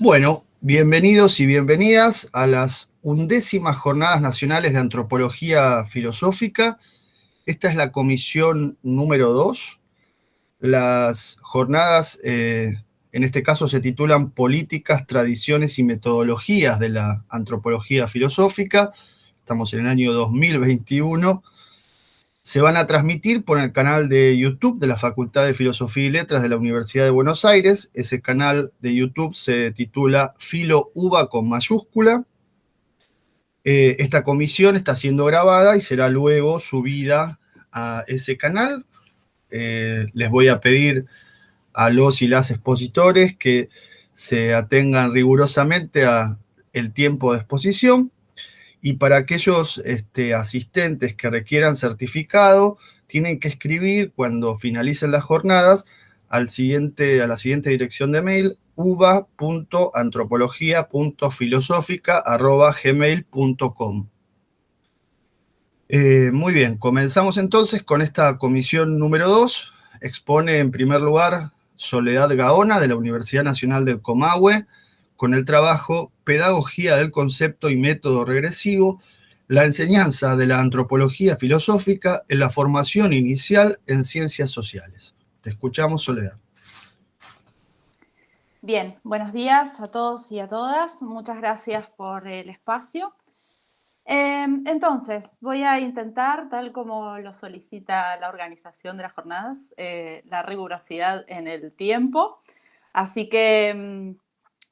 Bueno, bienvenidos y bienvenidas a las undécimas Jornadas Nacionales de Antropología Filosófica. Esta es la comisión número dos. Las jornadas, eh, en este caso, se titulan Políticas, Tradiciones y Metodologías de la Antropología Filosófica. Estamos en el año 2021 se van a transmitir por el canal de YouTube de la Facultad de Filosofía y Letras de la Universidad de Buenos Aires. Ese canal de YouTube se titula Filo Uva con mayúscula. Eh, esta comisión está siendo grabada y será luego subida a ese canal. Eh, les voy a pedir a los y las expositores que se atengan rigurosamente a el tiempo de exposición y para aquellos este, asistentes que requieran certificado, tienen que escribir cuando finalicen las jornadas al siguiente, a la siguiente dirección de mail, uva.antropología.filosófica.gmail.com eh, Muy bien, comenzamos entonces con esta comisión número 2. Expone en primer lugar Soledad Gaona de la Universidad Nacional del Comahue, con el trabajo Pedagogía del Concepto y Método Regresivo, la enseñanza de la antropología filosófica en la formación inicial en ciencias sociales. Te escuchamos, Soledad. Bien, buenos días a todos y a todas. Muchas gracias por el espacio. Em, entonces, voy a intentar, tal como lo solicita la organización de las jornadas, eh, la rigurosidad en el tiempo. Así que em,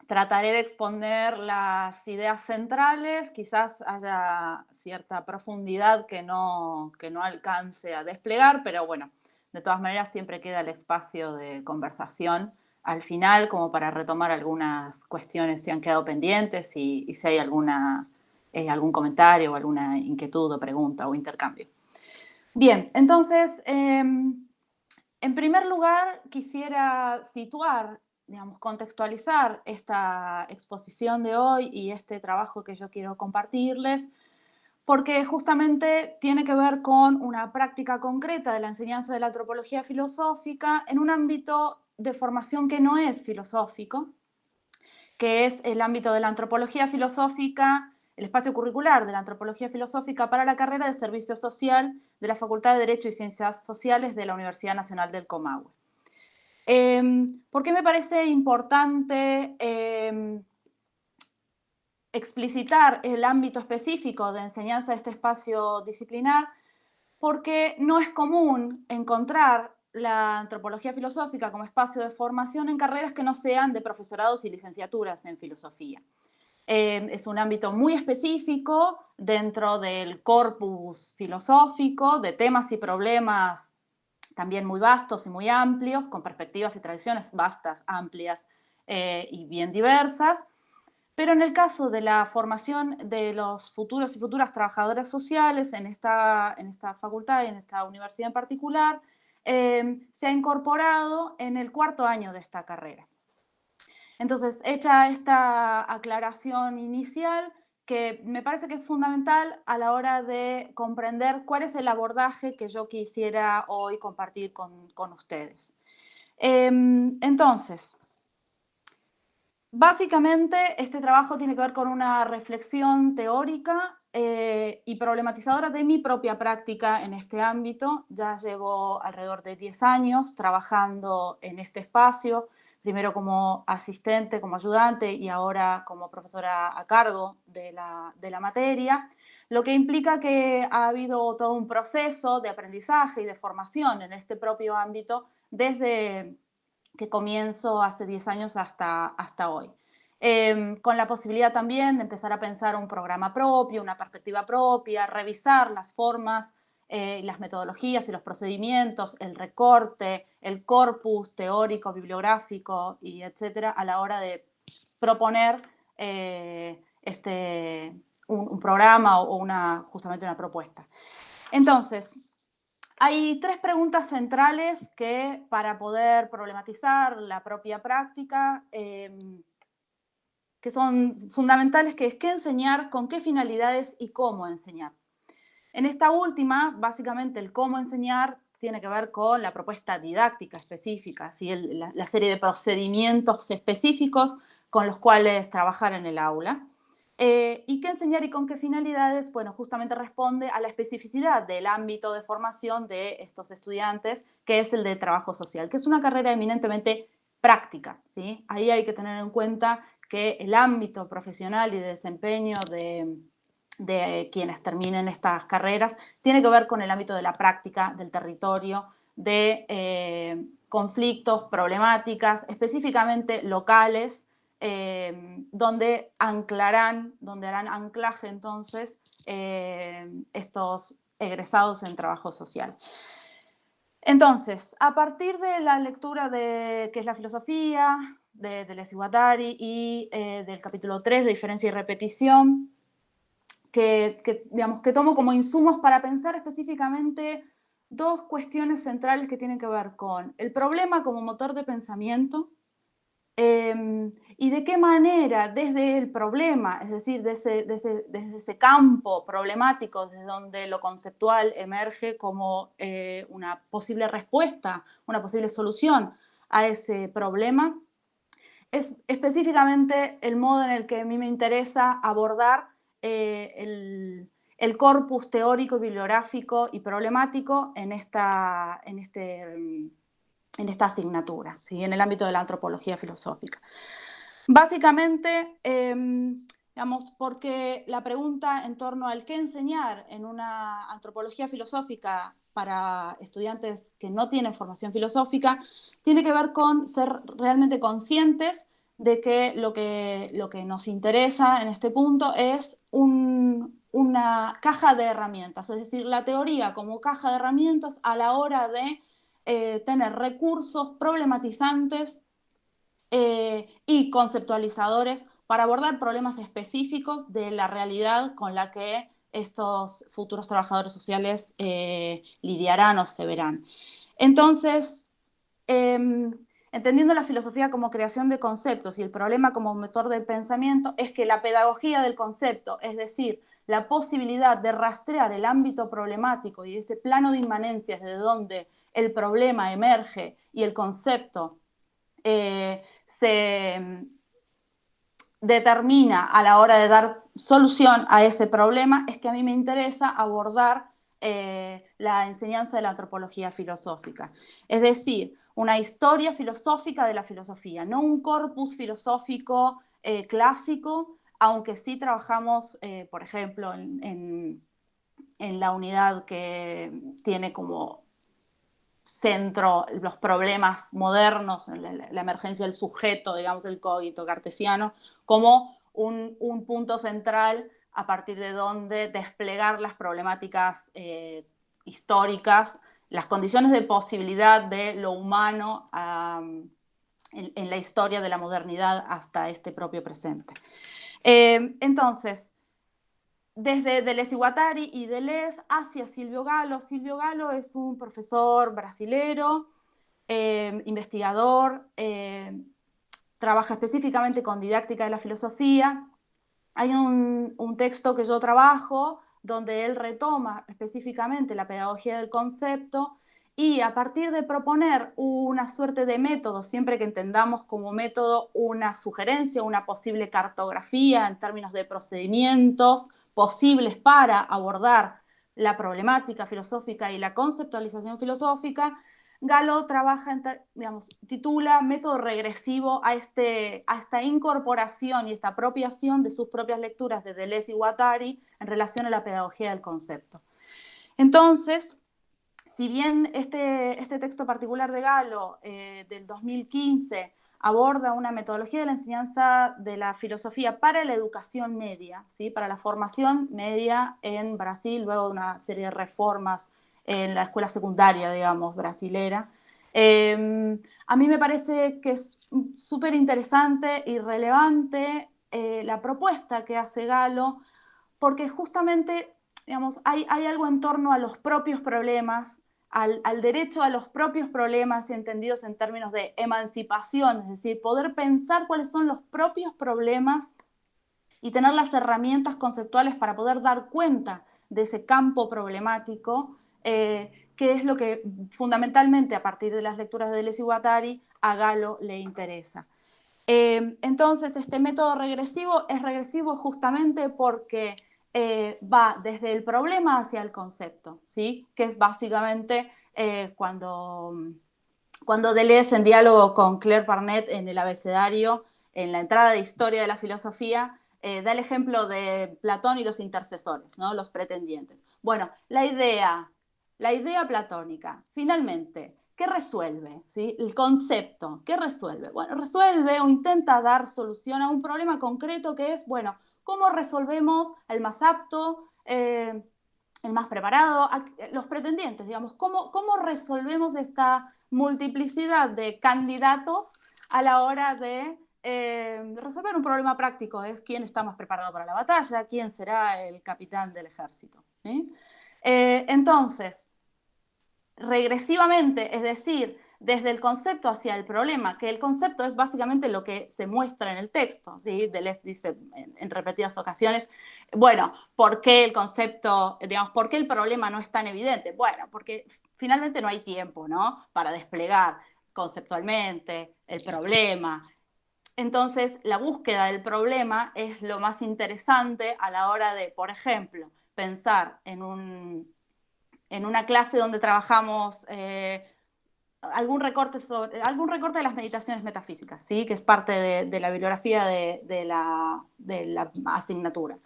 Trataré de exponer las ideas centrales, quizás haya cierta profundidad que no, que no alcance a desplegar, pero bueno, de todas maneras siempre queda el espacio de conversación al final como para retomar algunas cuestiones si han quedado pendientes y, si hay alguna, eh, algún comentario o alguna inquietud o pregunta o intercambio. Bien, entonces, em, en primer lugar quisiera situar digamos, contextualizar esta exposición de hoy y este trabajo que yo quiero compartirles, porque justamente tiene que ver con una práctica concreta de la enseñanza de la antropología filosófica en un ámbito de formación que no es filosófico, que es el ámbito de la antropología filosófica, el espacio curricular de la antropología filosófica para la carrera de servicio social de la Facultad de Derecho y Ciencias Sociales de la Universidad Nacional del Comahue. Em, ¿Por qué me parece importante em, explicitar el ámbito específico de enseñanza de este espacio disciplinar? Porque no es común encontrar la antropología filosófica como espacio de formación en carreras que no sean de profesorados y licenciaturas en filosofía. Em, es un ámbito muy específico dentro del corpus filosófico, de temas y problemas también muy vastos y muy amplios, con perspectivas y tradiciones vastas, amplias eh, y bien diversas. Pero en el caso de la formación de los futuros y futuras trabajadores sociales en esta, en esta facultad y en esta universidad en particular, eh, se ha incorporado en el cuarto año de esta carrera. Entonces, hecha esta aclaración inicial, que me parece que es fundamental a la hora de comprender cuál es el abordaje que yo quisiera hoy compartir con, ustedes. Em, entonces, básicamente este trabajo tiene que ver con una reflexión teórica eh, y problematizadora de mi propia práctica en este ámbito. Ya llevo alrededor de 10 años trabajando en este espacio, primero como asistente, como ayudante y ahora como profesora a cargo de la, materia, lo que implica que ha habido todo un proceso de aprendizaje y de formación en este propio ámbito desde que comienzo hace 10 años hasta, hasta hoy. Em, con la posibilidad también de empezar a pensar un programa propio, una perspectiva propia, revisar las formas eh, las metodologías y los procedimientos, el recorte, el corpus teórico, bibliográfico y etcétera, a la hora de proponer eh, este, un, programa o una, justamente una propuesta. Entonces, hay tres preguntas centrales que para poder problematizar la propia práctica em, que son fundamentales, que es qué enseñar, con qué finalidades y cómo enseñar. En esta última, básicamente el cómo enseñar tiene que ver con la propuesta didáctica específica, la, serie de procedimientos específicos con los cuales trabajar en el aula. Eh, ¿Y qué enseñar y con qué finalidades? Bueno, justamente responde a la especificidad del ámbito de formación de estos estudiantes, que es el de trabajo social, que es una carrera eminentemente práctica. ¿sí? Ahí hay que tener en cuenta que el ámbito profesional y de desempeño de, quienes terminen estas carreras tiene que ver con el ámbito de la práctica, del territorio, de eh, conflictos, problemáticas, específicamente locales, eh, donde anclarán, donde harán anclaje entonces eh, estos egresados en trabajo social. Entonces, a partir de la lectura de qué es la filosofía, de Deleuze y y eh, del capítulo 3 de diferencia y repetición, que, digamos, que tomo como insumos para pensar específicamente dos cuestiones centrales que tienen que ver con el problema como motor de pensamiento em, y de qué manera desde el problema, es decir, desde, desde, ese campo problemático, desde donde lo conceptual emerge como eh, una posible respuesta, una posible solución a ese problema, es específicamente el modo en el que a mí me interesa abordar eh, el, corpus teórico, bibliográfico y problemático en esta, en este, en esta asignatura, ¿sí? en el ámbito de la antropología filosófica. Básicamente, em, digamos, porque la pregunta en torno al qué enseñar en una antropología filosófica para estudiantes que no tienen formación filosófica tiene que ver con ser realmente conscientes de que lo que, lo que nos interesa en este punto es una caja de herramientas, es decir, la teoría como caja de herramientas a la hora de eh, tener recursos problematizantes eh, y conceptualizadores para abordar problemas específicos de la realidad con la que estos futuros trabajadores sociales eh, lidiarán o se verán. Entonces, em, entendiendo la filosofía como creación de conceptos y el problema como motor de pensamiento, es que la pedagogía del concepto, es decir, la posibilidad de rastrear el ámbito problemático y ese plano de inmanencias de donde el problema emerge y el concepto eh, se mm, determina a la hora de dar solución a ese problema, es que a mí me interesa abordar eh, la enseñanza de la antropología filosófica. Es decir, una historia filosófica de la filosofía, no un corpus filosófico eh, clásico, aunque sí trabajamos, eh, por ejemplo, en, la unidad que tiene como centro los problemas modernos, la, emergencia del sujeto, digamos, el cogito cartesiano, como un, punto central a partir de donde desplegar las problemáticas eh, históricas, las condiciones de posibilidad de lo humano en, la historia de la modernidad hasta este propio presente. Eh, entonces, desde Deleuze y Guattari y Deleuze hacia Silvio Galo. Silvio Galo es un profesor brasilero, eh, investigador, eh, trabaja específicamente con didáctica de la filosofía. Hay un, texto que yo trabajo donde él retoma específicamente la pedagogía del concepto y a partir de proponer una suerte de método, siempre que entendamos como método una sugerencia, una posible cartografía en términos de procedimientos posibles para abordar la problemática filosófica y la conceptualización filosófica, Galo trabaja, digamos, titula método regresivo a, este, a esta incorporación y esta apropiación de sus propias lecturas de Deleuze y Guattari en relación a la pedagogía del concepto. Entonces, si bien este, este texto particular de Galo eh, del 2015 aborda una metodología de la enseñanza de la filosofía para la educación media, ¿sí? para la formación media en Brasil, luego de una serie de reformas en la escuela secundaria, digamos, brasilera. Em, a mí me parece que es súper interesante y relevante eh, la propuesta que hace Galo, porque justamente, digamos, hay, hay algo en torno a los propios problemas al, derecho a los propios problemas entendidos en términos de emancipación, es decir, poder pensar cuáles son los propios problemas y tener las herramientas conceptuales para poder dar cuenta de ese campo problemático, eh, que es lo que fundamentalmente a partir de las lecturas de Deleuze y Guattari a Galo le interesa. Eh, entonces, este método regresivo es regresivo justamente porque eh, va desde el problema hacia el concepto, ¿sí? que es básicamente cuando, cuando Deleuze en diálogo con Claire Barnett en el abecedario, en la entrada de historia de la filosofía, da el ejemplo de Platón y los intercesores, ¿no? los pretendientes. Bueno, la idea, la idea platónica, finalmente, ¿Qué resuelve? ¿Sí? El concepto, ¿qué resuelve? Bueno, resuelve o intenta dar solución a un problema concreto que es, bueno, ¿cómo resolvemos el más apto, eh, el más preparado, los pretendientes, digamos? ¿cómo, ¿Cómo resolvemos esta multiplicidad de candidatos a la hora de eh, resolver un problema práctico? Es quién está más preparado para la batalla, quién será el capitán del ejército. Eh, entonces, regresivamente, es decir, desde el concepto hacia el problema, que el concepto es básicamente lo que se muestra en el texto, ¿sí? Deleuze dice en, repetidas ocasiones, bueno, ¿por qué el concepto, digamos, por qué el problema no es tan evidente? Bueno, porque finalmente no hay tiempo, ¿no? Para desplegar conceptualmente el problema. Entonces, la búsqueda del problema es lo más interesante a la hora de, por ejemplo, pensar en un, en una clase donde trabajamos eh, algún, recorte sobre, algún recorte de las meditaciones metafísicas, ¿sí? que es parte de, la bibliografía de, la, asignatura.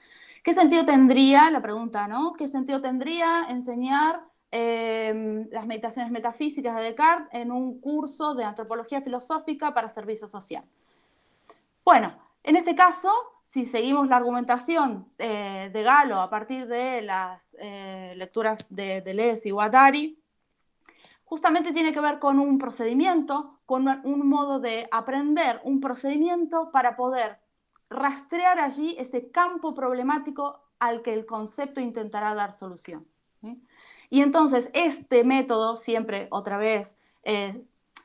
¿Qué sentido tendría, la pregunta, ¿no? ¿Qué sentido tendría enseñar eh, las meditaciones metafísicas de Descartes en un curso de antropología filosófica para servicio social? Bueno, en este caso, si seguimos la argumentación eh, de Galo a partir de las eh, lecturas de Deleuze y Guattari, justamente tiene que ver con un procedimiento, con un modo de aprender, un procedimiento para poder rastrear allí ese campo problemático al que el concepto intentará dar solución. Y entonces este método, siempre otra vez,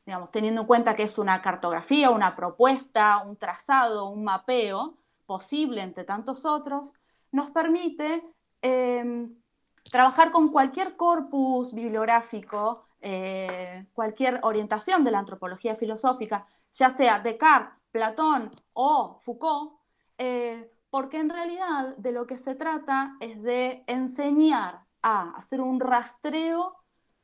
digamos, teniendo en cuenta que es una cartografía, una propuesta, un trazado, un mapeo, posible entre tantos otros, nos permite em, trabajar con cualquier corpus bibliográfico, eh, cualquier orientación de la antropología filosófica, ya sea Descartes, Platón o Foucault, eh, porque en realidad de lo que se trata es de enseñar a hacer un rastreo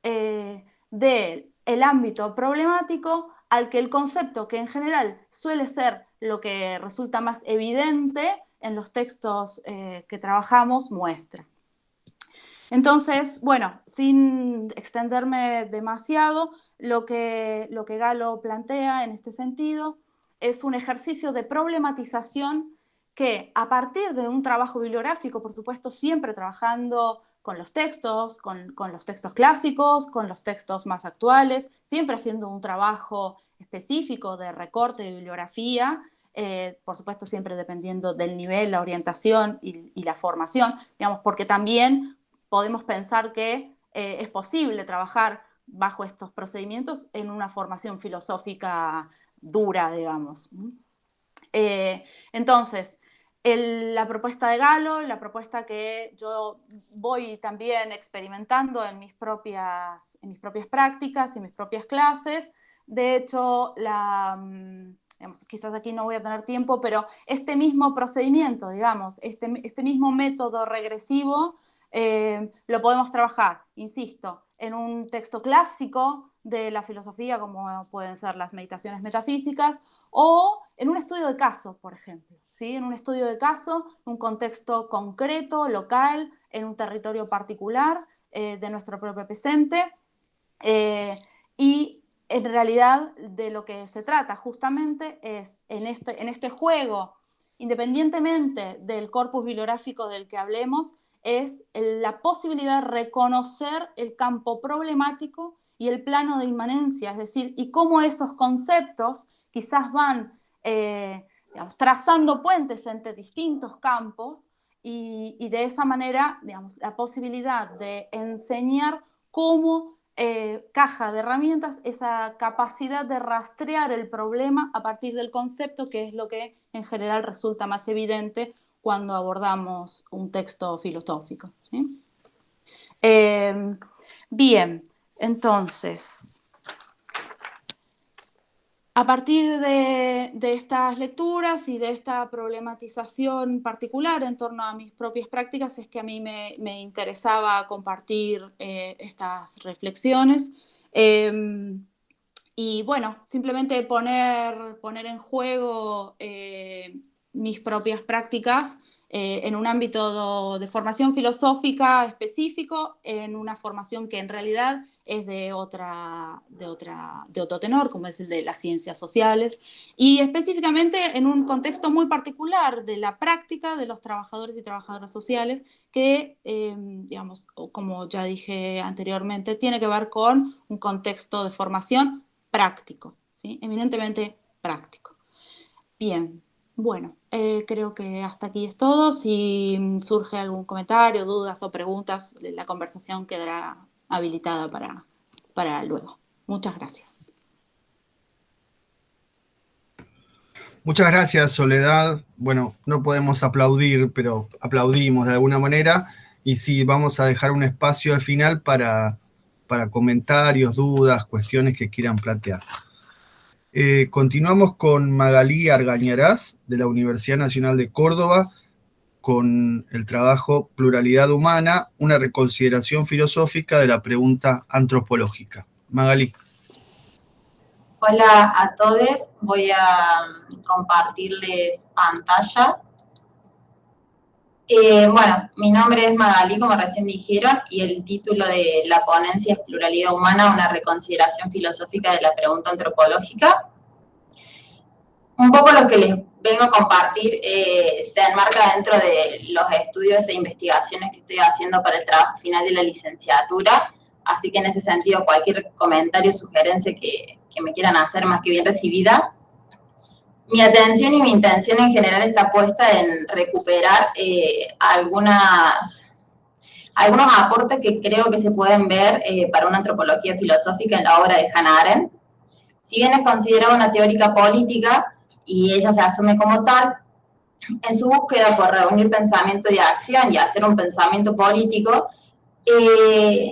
eh, del ámbito problemático al que el concepto, que en general suele ser lo que resulta más evidente en los textos eh, que trabajamos, muestra. Entonces, bueno, sin extenderme demasiado, lo que, lo que Galo plantea en este sentido es un ejercicio de problematización que a partir de un trabajo bibliográfico, por supuesto, siempre trabajando con los textos, con, los textos clásicos, con los textos más actuales, siempre haciendo un trabajo específico de recorte de bibliografía, eh, por supuesto siempre dependiendo del nivel, la orientación y, la formación, digamos, porque también podemos pensar que eh, es posible trabajar bajo estos procedimientos en una formación filosófica dura, digamos. Eh, entonces, la propuesta de Galo, la propuesta que yo voy también experimentando en mis propias, mis propias prácticas y mis propias clases. De hecho, la, quizás aquí no voy a tener tiempo, pero este mismo procedimiento, digamos, este, este mismo método regresivo, eh, lo podemos trabajar, insisto, en un texto clásico de la filosofía, como pueden ser las meditaciones metafísicas, o en un estudio de caso, por ejemplo, ¿sí? en un estudio de caso, un contexto concreto, local, en un territorio particular eh, de nuestro propio presente, eh, y en realidad de lo que se trata justamente es en este, en este juego, independientemente del corpus bibliográfico del que hablemos, es la posibilidad de reconocer el campo problemático y el plano de inmanencia, es decir, y cómo esos conceptos quizás van eh, trazando puentes entre distintos campos y, de esa manera, la posibilidad de enseñar cómo eh, caja de herramientas esa capacidad de rastrear el problema a partir del concepto, que es lo que en general resulta más evidente cuando abordamos un texto filosófico. Eh, bien, entonces, a partir de, estas lecturas y de esta problematización particular en torno a mis propias prácticas es que a mí me, interesaba compartir eh, estas reflexiones. Em, y bueno, simplemente poner, poner en juego eh, mis propias prácticas eh, en un ámbito de formación filosófica específico, en una formación que en realidad es de, otra, de, otra, de otro tenor, como es el de las ciencias sociales, y específicamente en un contexto muy particular de la práctica de los trabajadores y trabajadoras sociales, que, eh, digamos, como ya dije anteriormente, tiene que ver con un contexto de formación práctico, ¿sí? eminentemente práctico. Bien, bueno, eh, creo que hasta aquí es todo. Si surge algún comentario, dudas o preguntas, la conversación quedará habilitada para, para luego. Muchas gracias. Muchas gracias, Soledad. Bueno, no podemos aplaudir, pero aplaudimos de alguna manera. Y sí, vamos a dejar un espacio al final para, para comentarios, dudas, cuestiones que quieran plantear. Eh, continuamos con Magalí Argañarás, de la Universidad Nacional de Córdoba, con el trabajo Pluralidad Humana, una reconsideración filosófica de la pregunta antropológica. Magalí. Hola a todos, voy a compartirles pantalla. Eh, bueno, mi nombre es Magalí, como recién dijeron, y el título de la ponencia es Pluralidad Humana, una reconsideración filosófica de la pregunta antropológica. Un poco lo que les vengo a compartir eh, se enmarca dentro de los estudios e investigaciones que estoy haciendo para el trabajo final de la licenciatura, así que en ese sentido cualquier comentario o sugerencia que, me quieran hacer más que bien recibida. Mi atención y mi intención en general está puesta en recuperar eh, algunas, algunos aportes que creo que se pueden ver eh, para una antropología filosófica en la obra de Hannah Arendt. Si bien es considerada una teórica política, y ella se asume como tal, en su búsqueda por reunir pensamiento y acción y hacer un pensamiento político, eh,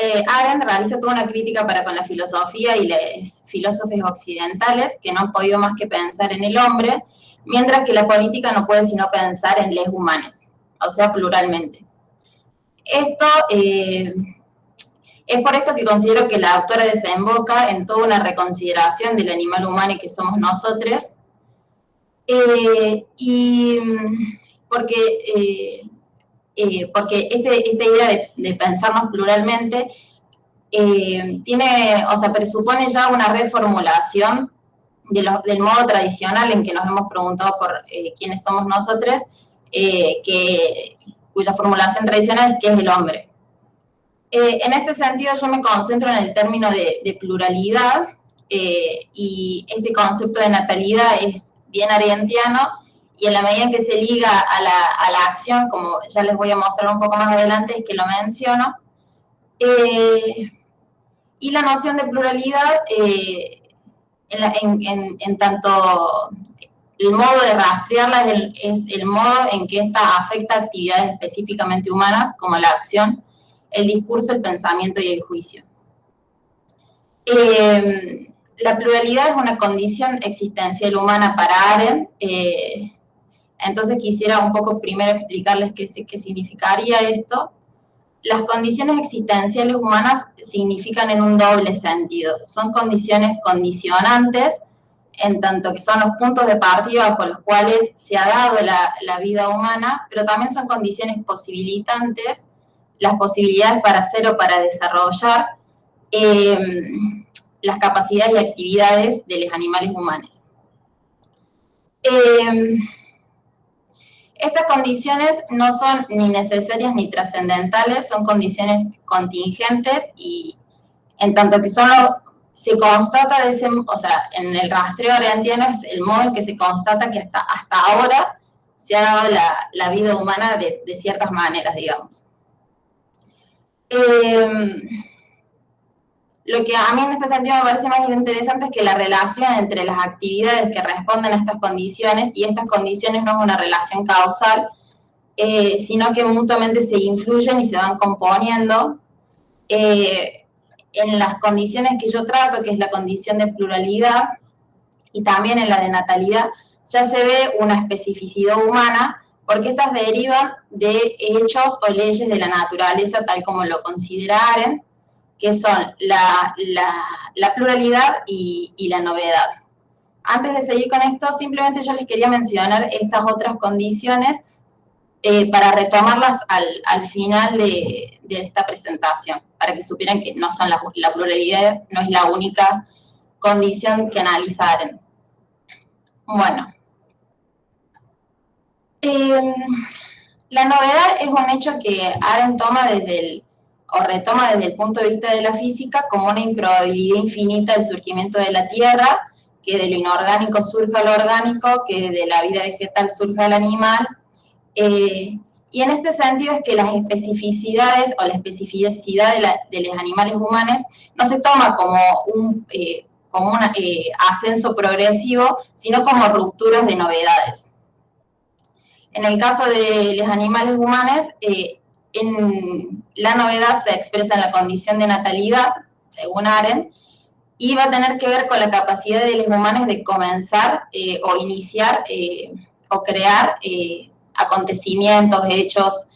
eh, Arendt realiza toda una crítica para con la filosofía y los filósofos occidentales que no han podido más que pensar en el hombre, mientras que la política no puede sino pensar en les humanes, o sea, pluralmente. Esto eh, es por esto que considero que la autora desemboca en toda una reconsideración del animal humano que somos nosotros, eh, y mm, porque, eh, eh, porque este, esta idea de, pensarnos pluralmente tiene, o sea, presupone ya una reformulación del modo tradicional en que nos hemos preguntado por quiénes somos nosotros, que, cuya formulación tradicional es qué es el hombre. en este sentido yo me concentro en el término de, pluralidad y este concepto de natalidad es bien argentiano, y en la medida en que se liga a la, acción, como ya les voy a mostrar un poco más adelante, es que lo menciono, eh, y la noción de pluralidad, eh, en, tanto el modo de rastrearla es el, modo en que esta afecta actividades específicamente humanas, como la acción, el discurso, el pensamiento y el juicio. Eh, la pluralidad es una condición existencial humana para Arendt, entonces quisiera un poco primero explicarles qué, significaría esto. Las condiciones existenciales humanas significan en un doble sentido. Son condiciones condicionantes, en tanto que son los puntos de partida bajo los cuales se ha dado la, vida humana, pero también son condiciones posibilitantes, las posibilidades para hacer o para desarrollar. Eh, las capacidades y actividades de los animales humanos. Em, estas condiciones no son ni necesarias ni trascendentales, son condiciones contingentes y en tanto que solo se constata, de ese, o sea, en el rastreo orientiano es el modo en que se constata que hasta, hasta ahora se ha dado la, vida humana de, ciertas maneras, digamos. Eh, lo que a mí en este sentido me parece más interesante es que la relación entre las actividades que responden a estas condiciones, y estas condiciones no es una relación causal, eh, sino que mutuamente se influyen y se van componiendo. Eh, en las condiciones que yo trato, que es la condición de pluralidad, y también en la de natalidad, ya se ve una especificidad humana porque estas derivan de hechos o leyes de la naturaleza tal como lo consideraren, que son la, pluralidad y, la novedad. Antes de seguir con esto, simplemente yo les quería mencionar estas otras condiciones eh, para retomarlas al, final de, esta presentación, para que supieran que no son la, pluralidad no es la única condición que analizaren. Bueno, Em, la novedad es un hecho que Aren toma desde el, o retoma desde el punto de vista de la física como una improbabilidad infinita del surgimiento de la Tierra, que de lo inorgánico surja lo orgánico, que de la vida vegetal surja el animal. Eh, y en este sentido es que las especificidades o la especificidad de, los animales humanos no se toma como un, eh, como un eh, ascenso progresivo, sino como rupturas de novedades. En el caso de los animales humanos, la novedad se expresa en la condición de natalidad, según Aren, y va a tener que ver con la capacidad de los humanos de comenzar eh, o iniciar eh, o crear acontecimientos, hechos,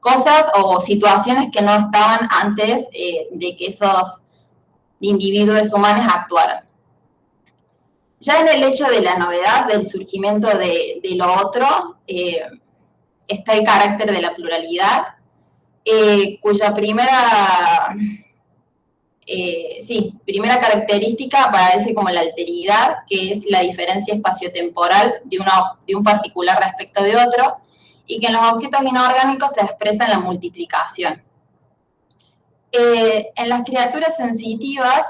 cosas o situaciones que no estaban antes de que esos individuos humanos actuaran. Ya en el hecho de la novedad, del surgimiento de, lo otro, eh, está el carácter de la pluralidad, eh, cuya primera, eh, sí, primera característica aparece como la alteridad, que es la diferencia espaciotemporal de, de un particular respecto de otro, y que en los objetos inorgánicos se expresa en la multiplicación. en las criaturas sensitivas,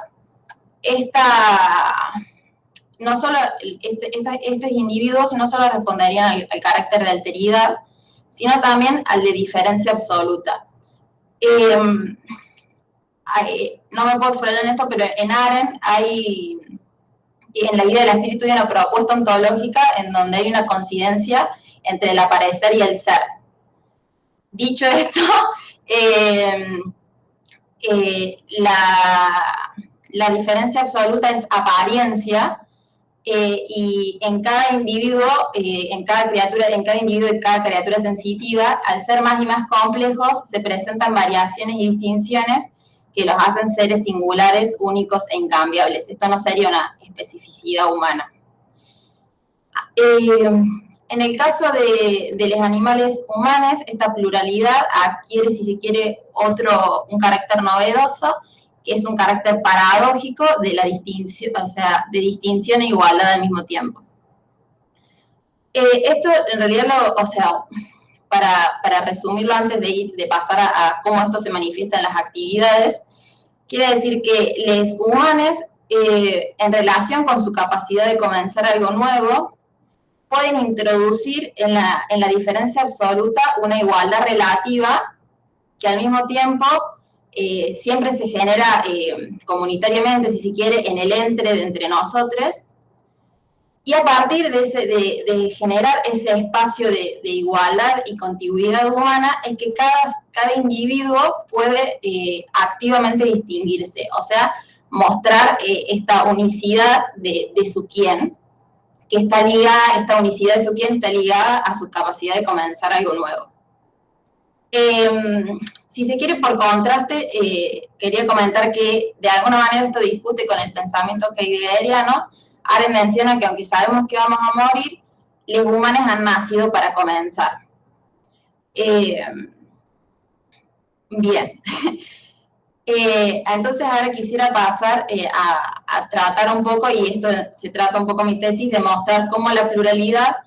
esta no solo, este, estos individuos no solo responderían al, carácter de alteridad, sino también al de diferencia absoluta. Em, no me puedo explayar en esto, pero en Aren hay, en la vida del espíritu hay una propuesta ontológica en donde hay una coincidencia entre el aparecer y el ser. Dicho esto, em, eh, la, la diferencia absoluta es apariencia, eh, y en cada individuo, eh, en cada criatura, en cada individuo y cada criatura sensitiva, al ser más y más complejos, se presentan variaciones y distinciones que los hacen seres singulares, únicos e incambiables. Esto no sería una especificidad humana. Eh, en el caso de, de, los animales humanos, esta pluralidad adquiere, si se quiere, otro, un carácter novedoso, que es un carácter paradójico de la distinción, o sea, de distinción e igualdad al mismo tiempo. Eh, esto en realidad, lo, o sea, para, resumirlo antes de, ir, de pasar a, cómo esto se manifiesta en las actividades, quiere decir que los humanos, eh, en relación con su capacidad de comenzar algo nuevo, pueden introducir en la, en la diferencia absoluta una igualdad relativa que al mismo tiempo eh, siempre se genera eh, comunitariamente, si se quiere, en el entre de entre nosotros, y a partir de, generar ese espacio de, igualdad y contigüidad humana es que cada, cada individuo puede eh, activamente distinguirse, o sea, mostrar esta unicidad de, su quién, que está ligada, esta unicidad de su quién está ligada a su capacidad de comenzar algo nuevo. Em, si se quiere, por contraste, eh, quería comentar que de alguna manera esto discute con el pensamiento heideggeriano. Aren menciona que aunque sabemos que vamos a morir, los humanos han nacido para comenzar. Em, bien. Eh, entonces ahora quisiera pasar eh, a, a, tratar un poco, y esto se trata un poco mi tesis, de mostrar cómo la pluralidad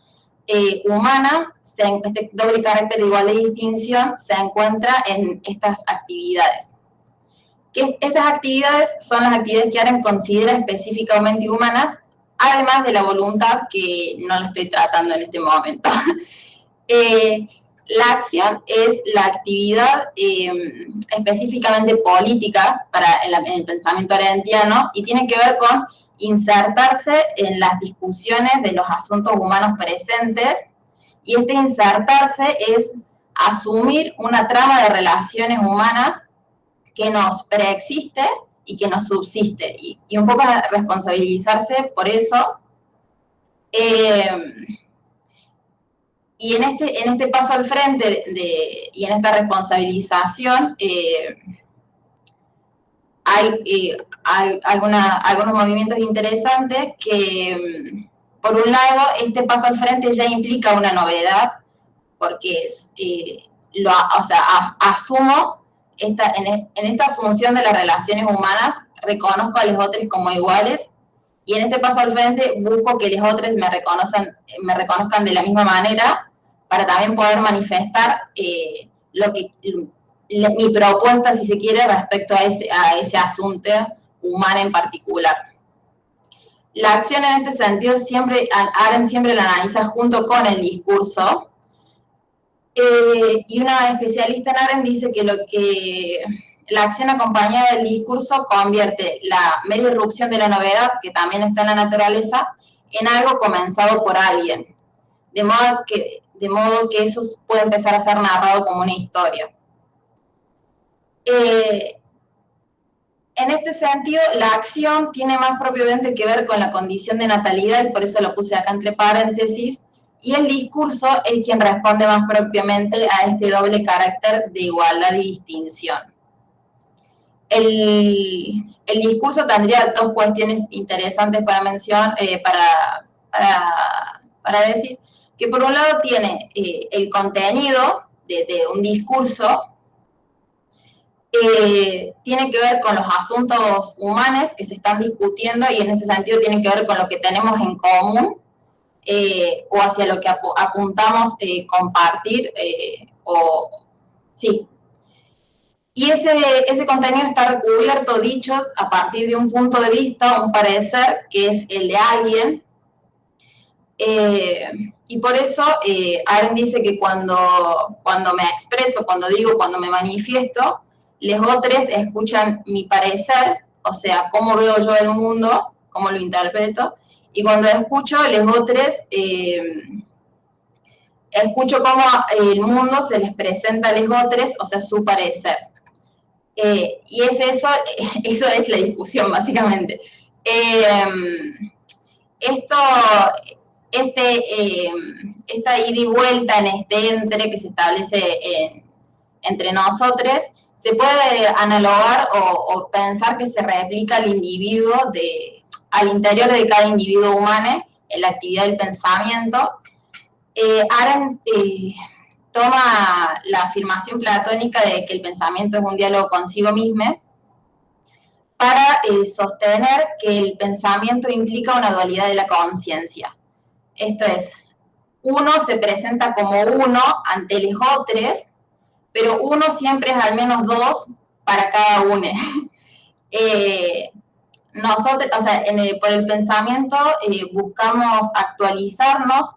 eh, humana, este doble carácter de igualdad y distinción, se encuentra en estas actividades. Que estas actividades son las actividades que Aren considera específicamente humanas, además de la voluntad que no la estoy tratando en este momento. Eh, la acción es la actividad eh, específicamente política para el, pensamiento arendtiano y tiene que ver con insertarse en las discusiones de los asuntos humanos presentes y este insertarse es asumir una trama de relaciones humanas que nos preexiste y que nos subsiste. Y, un poco responsabilizarse por eso. Eh, y en este, en este paso al frente y en esta responsabilización, eh, hay, hay algunos movimientos interesantes que, por un lado, este paso al frente ya implica una novedad, porque es, lo, o sea, asumo esta, en, esta asunción de las relaciones humanas, reconozco a los otros como iguales y en este paso al frente busco que los otros me, reconozcan, me reconozcan de la misma manera para también poder manifestar eh, lo que, mi propuesta, si se quiere, respecto a ese, asunto humano en particular. La acción en este sentido siempre, siempre la analiza junto con el discurso, eh, y una especialista en AREN dice que lo que la acción acompañada del discurso convierte la mera irrupción de la novedad, que también está en la naturaleza, en algo comenzado por alguien, de modo que, de modo que eso puede empezar a ser narrado como una historia. Eh, en este sentido, la acción tiene más propiamente que ver con la condición de natalidad, y por eso lo puse acá entre paréntesis, y el discurso es quien responde más propiamente a este doble carácter de igualdad y distinción. El, discurso tendría dos cuestiones interesantes para mencionar, eh, para, decir, que por un lado tiene eh, el contenido de, un discurso, eh, tiene que ver con los asuntos humanos que se están discutiendo y en ese sentido tiene que ver con lo que tenemos en común eh, o hacia lo que apuntamos eh, compartir, eh, o sí. Y ese, ese contenido está recubierto, dicho, a partir de un punto de vista, un parecer, que es el de alguien. y por eso Aren dice que cuando, cuando me expreso, cuando digo, cuando me manifiesto, los otros escuchan mi parecer, o sea, cómo veo yo el mundo, cómo lo interpreto, y cuando escucho los otros, eh, escucho cómo el mundo se les presenta a los otros, o sea, su parecer. Eh, y es eso, eso es la discusión, básicamente. Eh, esto, este, esta ida y vuelta en este entre que se establece entre nosotros, se puede analogar o, pensar que se replica al individuo de, al interior de cada individuo humano en la actividad del pensamiento. Eh, Arendt eh, toma la afirmación platónica de que el pensamiento es un diálogo consigo mismo para eh, sostener que el pensamiento implica una dualidad de la conciencia. Esto es, uno se presenta como uno ante los otros, pero uno siempre es al menos dos para cada uno. Eh, nosotros, o sea, por el pensamiento eh, buscamos actualizarnos,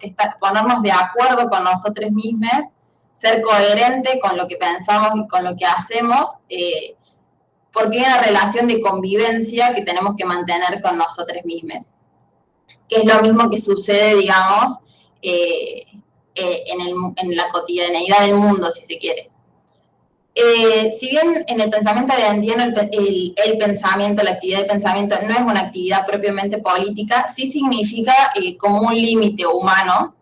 ponernos de acuerdo con nosotros mismos, ser coherente con lo que pensamos y con lo que hacemos, eh, porque hay una relación de convivencia que tenemos que mantener con nosotros mismos, que es lo mismo que sucede, digamos, en, en la cotidianeidad del mundo, si se quiere. Eh, si bien en el pensamiento de el, el, pensamiento, la actividad de pensamiento no es una actividad propiamente política, sí significa eh, como un límite humano.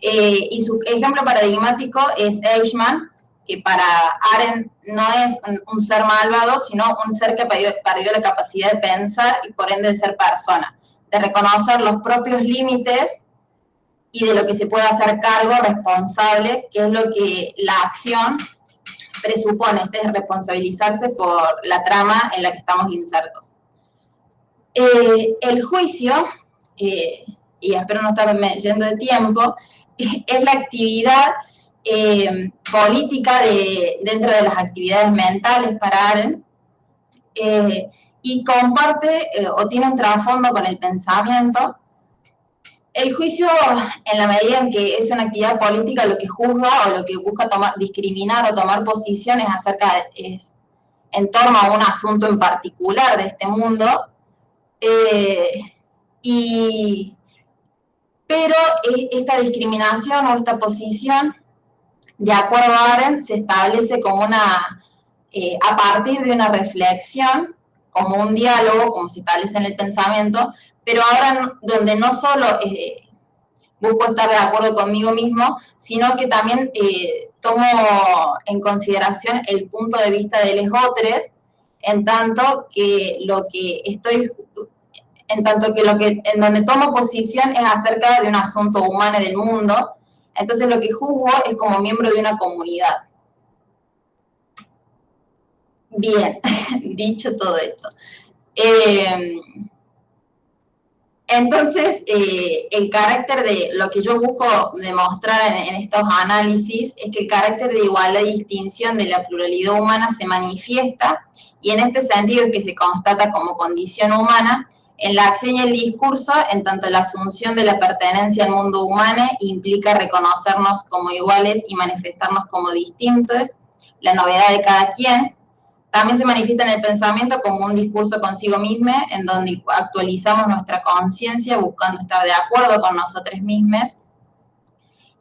Eh, y su ejemplo paradigmático es Eichmann, que para Arendt no es un, ser malvado, sino un ser que perdió, perdió, la capacidad de pensar y por ende de ser persona, de reconocer los propios límites y de lo que se puede hacer cargo responsable, que es lo que la acción presupone este es responsabilizarse por la trama en la que estamos insertos. Eh, el juicio, eh, y espero no estarme yendo de tiempo, es la actividad eh, política de, dentro de las actividades mentales para Aren, y comparte o tiene un trasfondo con el pensamiento, el juicio, en la medida en que es una actividad política, lo que juzga o lo que busca tomar, discriminar o tomar posiciones acerca de, es, en torno a un asunto en particular de este mundo. Eh, y, pero e, esta discriminación o esta posición, de acuerdo a Arendt, se establece como una, eh, a partir de una reflexión como un diálogo, como se establece en el pensamiento, pero ahora donde no solo eh, busco estar de acuerdo conmigo mismo, sino que también eh, tomo en consideración el punto de vista de los otros, en tanto que lo que estoy, en tanto que lo que, en donde tomo posición es acerca de un asunto humano del mundo, entonces lo que juzgo es como miembro de una comunidad. Bien, dicho todo esto. Eh, entonces, eh, el carácter de lo que yo busco demostrar en, estos análisis es que el carácter de igualdad y distinción de la pluralidad humana se manifiesta y en este sentido es que se constata como condición humana en la acción y el discurso, en tanto la asunción de la pertenencia al mundo humano implica reconocernos como iguales y manifestarnos como distintos, la novedad de cada quien, también se manifiesta en el pensamiento como un discurso consigo mismo, en donde actualizamos nuestra conciencia buscando estar de acuerdo con nosotros mismos.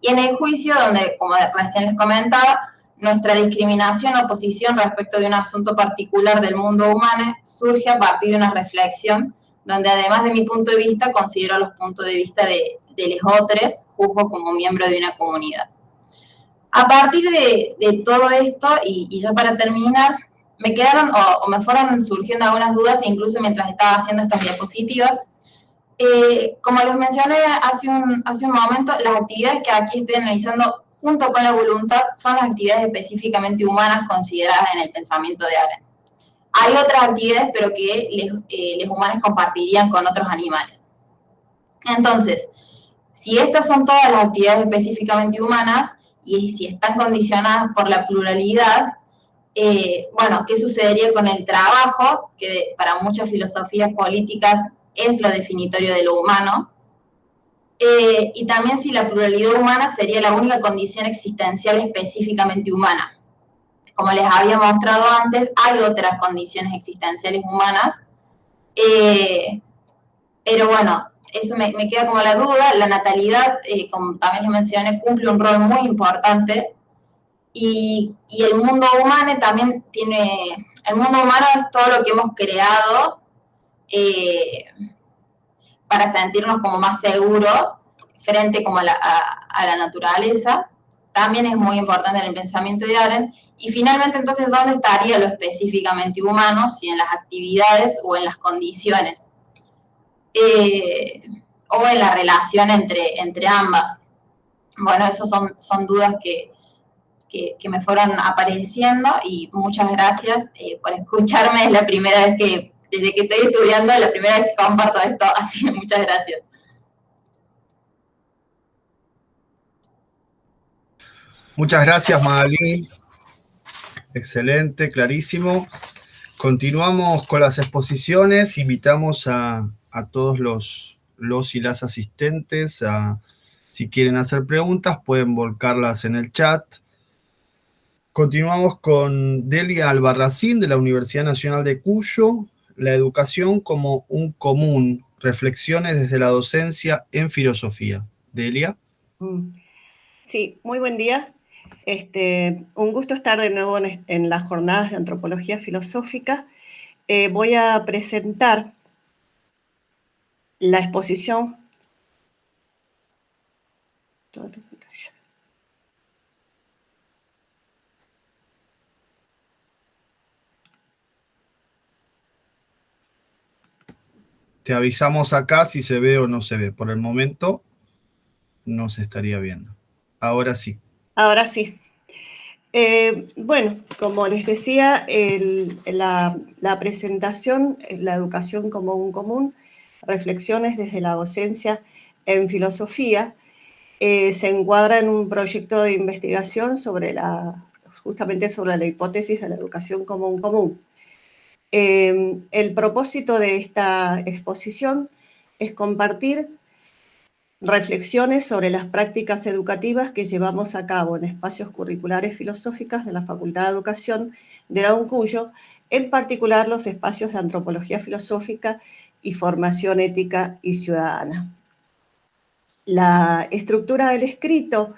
Y en el juicio, donde, como recién les comentaba, nuestra discriminación o posición respecto de un asunto particular del mundo humano surge a partir de una reflexión, donde además de mi punto de vista, considero los puntos de vista de, los otros, juzgo como miembro de una comunidad. A partir de, todo esto, y, y ya para terminar, me quedaron o, me fueron surgiendo algunas dudas, incluso mientras estaba haciendo estas diapositivas. Eh, como les mencioné hace un, hace un momento, las actividades que aquí estoy analizando junto con la voluntad son las actividades específicamente humanas consideradas en el pensamiento de Aren. Hay otras actividades, pero que los eh, humanos compartirían con otros animales. Entonces, si estas son todas las actividades específicamente humanas y si están condicionadas por la pluralidad, eh, bueno, ¿qué sucedería con el trabajo? Que para muchas filosofías políticas es lo definitorio de lo humano. Eh, y también si la pluralidad humana sería la única condición existencial específicamente humana. Como les había mostrado antes, hay otras condiciones existenciales humanas, eh, pero bueno, eso me, queda como la duda. La natalidad, como también les mencioné, cumple un rol muy importante y, el mundo humano también tiene, el mundo humano es todo lo que hemos creado eh, para sentirnos como más seguros frente como a la, naturaleza. También es muy importante en el pensamiento de Arendt. Y finalmente, entonces, ¿dónde estaría lo específicamente humano? Si en las actividades o en las condiciones. Eh, o en la relación entre, entre ambas. Bueno, esas son, son dudas que, que, me fueron apareciendo y muchas gracias eh, por escucharme. Es la primera vez que, desde que estoy estudiando, es la primera vez que comparto esto, así que muchas gracias. Muchas gracias, Magali. Excelente, clarísimo. Continuamos con las exposiciones. Invitamos a, todos los, los y las asistentes a, si quieren hacer preguntas, pueden volcarlas en el chat. Continuamos con Delia Albarracín de la Universidad Nacional de Cuyo, la educación como un común, reflexiones desde la docencia en filosofía. Delia. Mm. Sí, muy buen día. Este, un gusto estar de nuevo en, las jornadas de antropología filosófica. Eh, voy a presentar la exposición Te avisamos acá si se ve o no se ve. Por el momento no se estaría viendo. Ahora sí. Ahora sí. Eh, bueno, como les decía, la, presentación, la educación como un común, reflexiones desde la docencia en filosofía, eh, se encuadra en un proyecto de investigación sobre la, justamente sobre la hipótesis de la educación como un común. Em, el propósito de esta exposición es compartir reflexiones sobre las prácticas educativas que llevamos a cabo en espacios curriculares filosóficos de la Facultad de Educación de la UNCUYO, en particular los espacios de antropología filosófica y formación ética y ciudadana. La estructura del escrito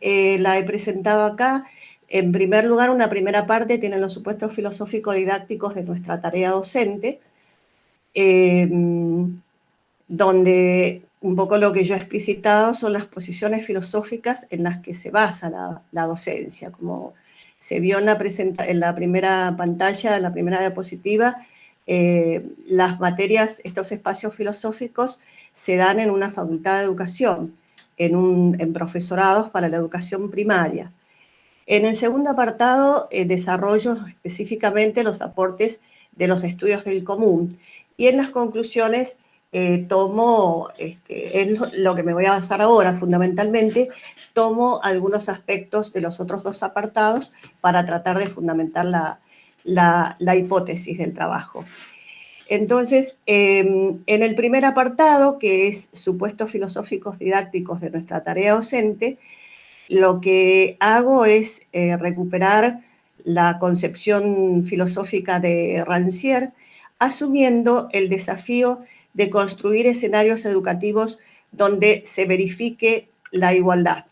eh, la he presentado acá En primer lugar, una primera parte tiene los supuestos filosófico-didácticos de nuestra tarea docente, em, donde un poco lo que yo he explicitado son las posiciones filosóficas en las que se basa la, docencia. Como se vio en la, primera pantalla, en la primera diapositiva, eh, las materias, estos espacios filosóficos se dan en una facultad de educación, en profesorados para la educación primaria. En el segundo apartado, eh, desarrollo específicamente los aportes de los estudios del común. Y en las conclusiones eh, tomo, este, es lo que me voy a basar ahora fundamentalmente, tomo algunos aspectos de los otros dos apartados para tratar de fundamentar la, hipótesis del trabajo. Entonces, em, en el primer apartado, que es supuestos filosóficos didácticos de nuestra tarea docente, lo que hago es eh, recuperar la concepción filosófica de Rancière, asumiendo el desafío de construir escenarios educativos donde se verifique la igualdad.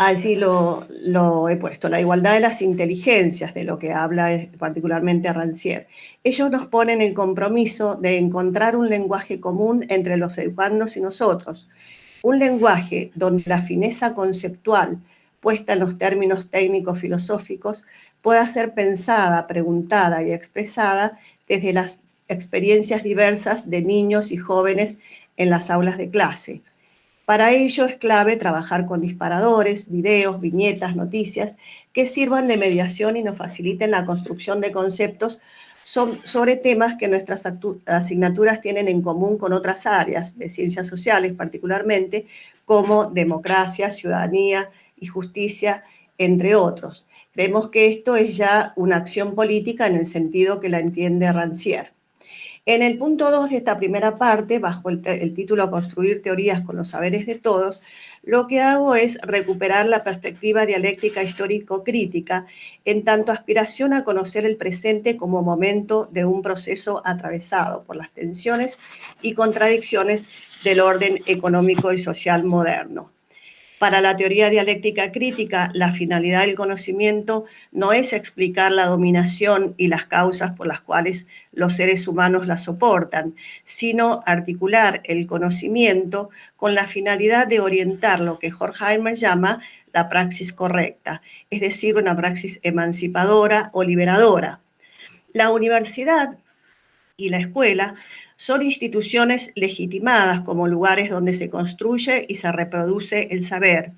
Allí lo, he puesto, la igualdad de las inteligencias, de lo que habla particularmente Rancière. Ellos nos ponen el compromiso de encontrar un lenguaje común entre los educandos y nosotros, un lenguaje donde la fineza conceptual, puesta en los términos técnicos filosóficos, pueda ser pensada, preguntada y expresada desde las experiencias diversas de niños y jóvenes en las aulas de clase. Para ello es clave trabajar con disparadores, videos, viñetas, noticias que sirvan de mediación y nos faciliten la construcción de conceptos sobre temas que nuestras asignaturas tienen en común con otras áreas de ciencias sociales particularmente, como democracia, ciudadanía y justicia, entre otros. Vemos que esto es ya una acción política en el sentido que la entiende Rancière. En el punto 2 de esta primera parte, bajo el, el, título Construir teorías con los saberes de todos, lo que hago es recuperar la perspectiva dialéctica histórico-crítica en tanto aspiración a conocer el presente como momento de un proceso atravesado por las tensiones y contradicciones del orden económico y social moderno. Para la teoría dialéctica crítica, la finalidad del conocimiento no es explicar la dominación y las causas por las cuales los seres humanos la soportan, sino articular el conocimiento con la finalidad de orientar lo que Horkheimer llama la praxis correcta, es decir, una praxis emancipadora o liberadora. La universidad y la escuela son instituciones legitimadas como lugares donde se construye y se reproduce el saber.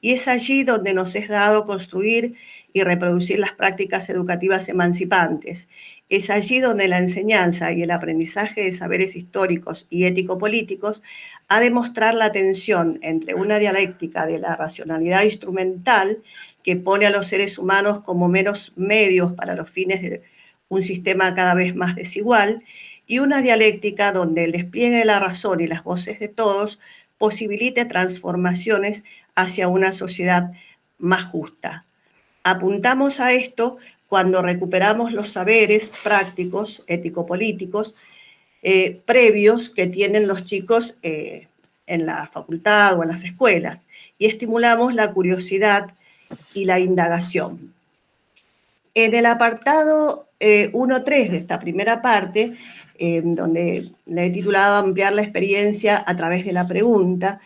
Y es allí donde nos es dado construir y reproducir las prácticas educativas emancipantes. Es allí donde la enseñanza y el aprendizaje de saberes históricos y ético-políticos ha de mostrar la tensión entre una dialéctica de la racionalidad instrumental que pone a los seres humanos como meros medios para los fines de un sistema cada vez más desigual y una dialéctica donde el despliegue de la razón y las voces de todos posibilite transformaciones hacia una sociedad más justa. Apuntamos a esto cuando recuperamos los saberes prácticos, ético-políticos, eh, previos que tienen los chicos eh, en la facultad o en las escuelas y estimulamos la curiosidad y la indagación. En el apartado 1.3 eh, de esta primera parte donde le he titulado Ampliar la experiencia a través de la pregunta,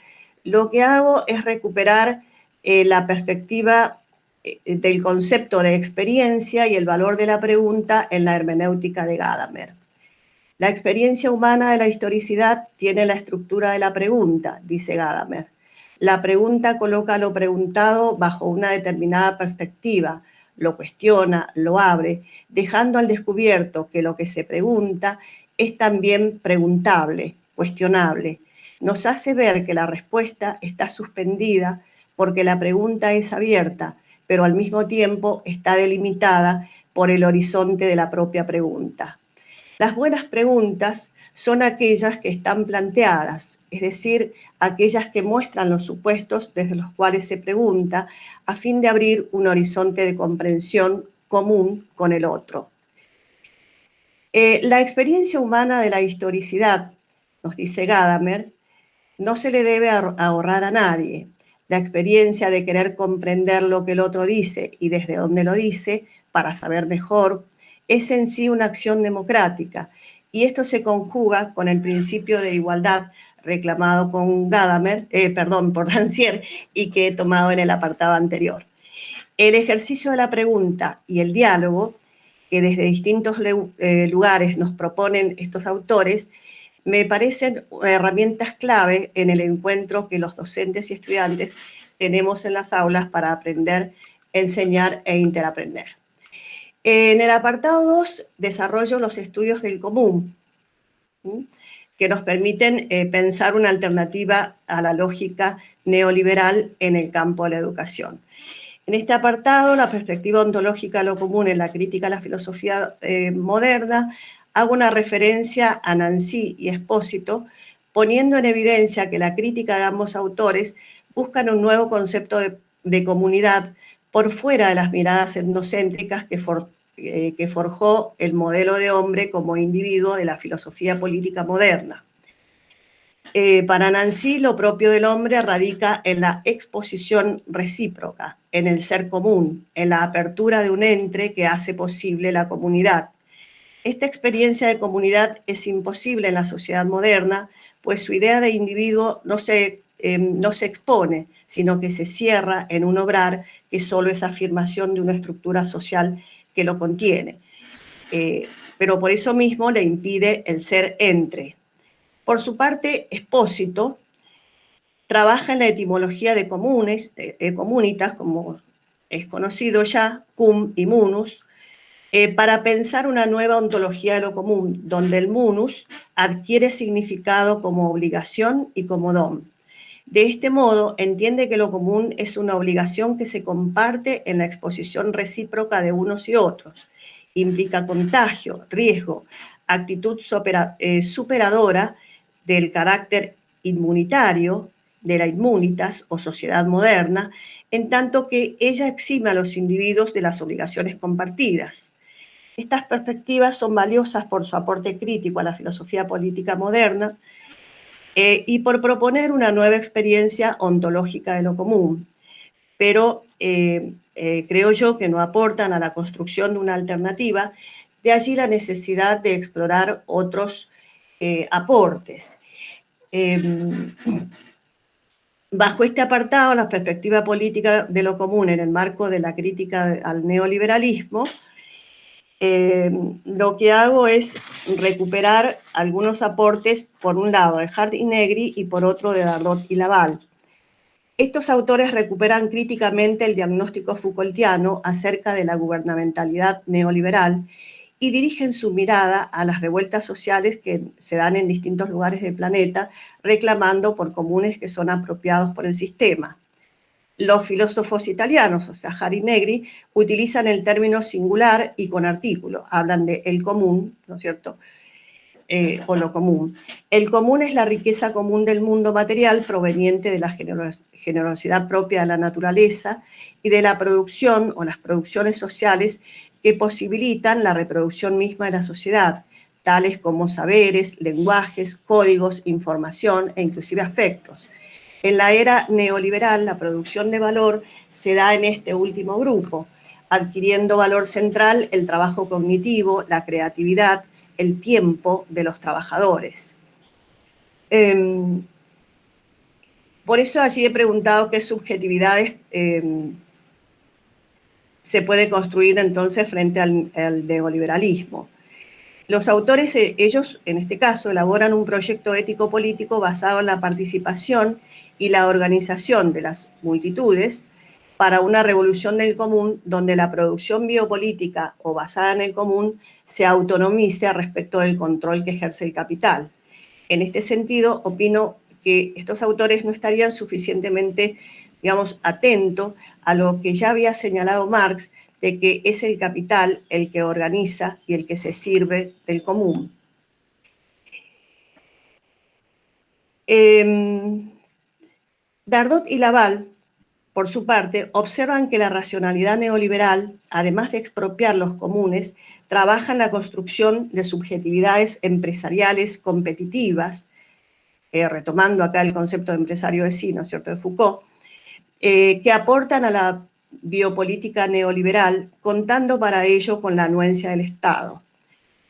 lo que hago es recuperar eh, la perspectiva eh, del concepto de experiencia y el valor de la pregunta en la hermenéutica de Gadamer. La experiencia humana de la historicidad tiene la estructura de la pregunta, dice Gadamer. La pregunta coloca lo preguntado bajo una determinada perspectiva, lo cuestiona, lo abre, dejando al descubierto que lo que se pregunta es también preguntable, cuestionable. Nos hace ver que la respuesta está suspendida porque la pregunta es abierta, pero al mismo tiempo está delimitada por el horizonte de la propia pregunta. Las buenas preguntas son aquellas que están planteadas, es decir, aquellas que muestran los supuestos desde los cuales se pregunta a fin de abrir un horizonte de comprensión común con el otro. Eh, la experiencia humana de la historicidad, nos dice Gadamer, no se le debe ahorrar a nadie. La experiencia de querer comprender lo que el otro dice y desde dónde lo dice para saber mejor es en sí una acción democrática y esto se conjuga con el principio de igualdad reclamado con Gadamer, eh, perdón, por Dancier y que he tomado en el apartado anterior. El ejercicio de la pregunta y el diálogo que desde distintos eh, lugares nos proponen estos autores me parecen herramientas clave en el encuentro que los docentes y estudiantes tenemos en las aulas para aprender, enseñar e interaprender. En el apartado 2 desarrollo los estudios del común, que nos permiten eh, pensar una alternativa a la lógica neoliberal en el campo de la educación. En este apartado, la perspectiva ontológica lo común en la crítica a la filosofía eh, moderna, hago una referencia a Nancy y Espósito, poniendo en evidencia que la crítica de ambos autores buscan un nuevo concepto de, comunidad por fuera de las miradas etnocéntricas que, eh, que forjó el modelo de hombre como individuo de la filosofía política moderna. Eh, para Nancy, lo propio del hombre radica en la exposición recíproca, en el ser común, en la apertura de un entre que hace posible la comunidad. Esta experiencia de comunidad es imposible en la sociedad moderna, pues su idea de individuo no se, em, no se expone, sino que se cierra en un obrar que solo es afirmación de una estructura social que lo contiene. Eh, pero por eso mismo le impide el ser entre, por su parte, Espósito trabaja en la etimología de comunes, comunitas, como es conocido ya, cum y munus, eh, para pensar una nueva ontología de lo común, donde el munus adquiere significado como obligación y como don. De este modo, entiende que lo común es una obligación que se comparte en la exposición recíproca de unos y otros. Implica contagio, riesgo, actitud eh, superadora del carácter inmunitario de la inmunitas o sociedad moderna, en tanto que ella exime a los individuos de las obligaciones compartidas. Estas perspectivas son valiosas por su aporte crítico a la filosofía política moderna eh, y por proponer una nueva experiencia ontológica de lo común, pero eh, eh, creo yo que no aportan a la construcción de una alternativa, de allí la necesidad de explorar otros aportes. Em, bajo este apartado, la perspectiva política de lo común en el marco de la crítica al neoliberalismo, em, lo que hago es recuperar algunos aportes, por un lado de Hart y Negri y por otro de Dardot y Laval. Estos autores recuperan críticamente el diagnóstico Foucaultiano acerca de la gubernamentalidad neoliberal y dirigen su mirada a las revueltas sociales que se dan en distintos lugares del planeta, reclamando por comunes que son apropiados por el sistema. Los filósofos italianos, o sea, Jari Negri, utilizan el término singular y con artículo, hablan de el común, ¿no es cierto?, eh, o lo común. El común es la riqueza común del mundo material proveniente de la generosidad propia de la naturaleza y de la producción o las producciones sociales que posibilitan la reproducción misma de la sociedad, tales como saberes, lenguajes, códigos, información e inclusive afectos. En la era neoliberal, la producción de valor se da en este último grupo, adquiriendo valor central el trabajo cognitivo, la creatividad, el tiempo de los trabajadores. Em, por eso allí he preguntado qué subjetividades em, se puede construir entonces frente al, neoliberalismo. Los autores, eh, ellos en este caso, elaboran un proyecto ético-político basado en la participación y la organización de las multitudes para una revolución del común donde la producción biopolítica o basada en el común se autonomice respecto del control que ejerce el capital. En este sentido, opino que estos autores no estarían suficientemente digamos, atento a lo que ya había señalado Marx, de que es el capital el que organiza y el que se sirve del común. Em, Dardot y Laval, por su parte, observan que la racionalidad neoliberal, además de expropiar los comunes, trabaja en la construcción de subjetividades empresariales competitivas eh, retomando acá el concepto de empresario vecino, ¿cierto?, de Foucault, eh, que aportan a la biopolítica neoliberal, contando para ello con la anuencia del Estado.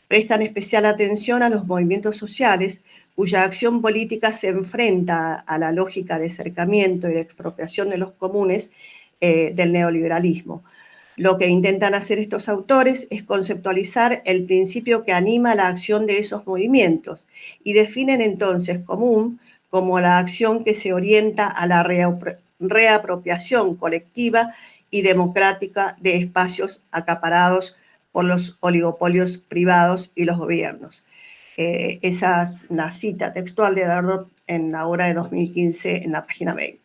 Prestan especial atención a los movimientos sociales cuya acción política se enfrenta a la lógica de acercamiento y de expropiación de los comunes eh, del neoliberalismo. Lo que intentan hacer estos autores es conceptualizar el principio que anima la acción de esos movimientos y definen entonces común como la acción que se orienta a la reapropiación colectiva y democrática de espacios acaparados por los oligopolios privados y los gobiernos. Eh, esa es una cita textual de Dardot en la hora de 2015 en la página 20.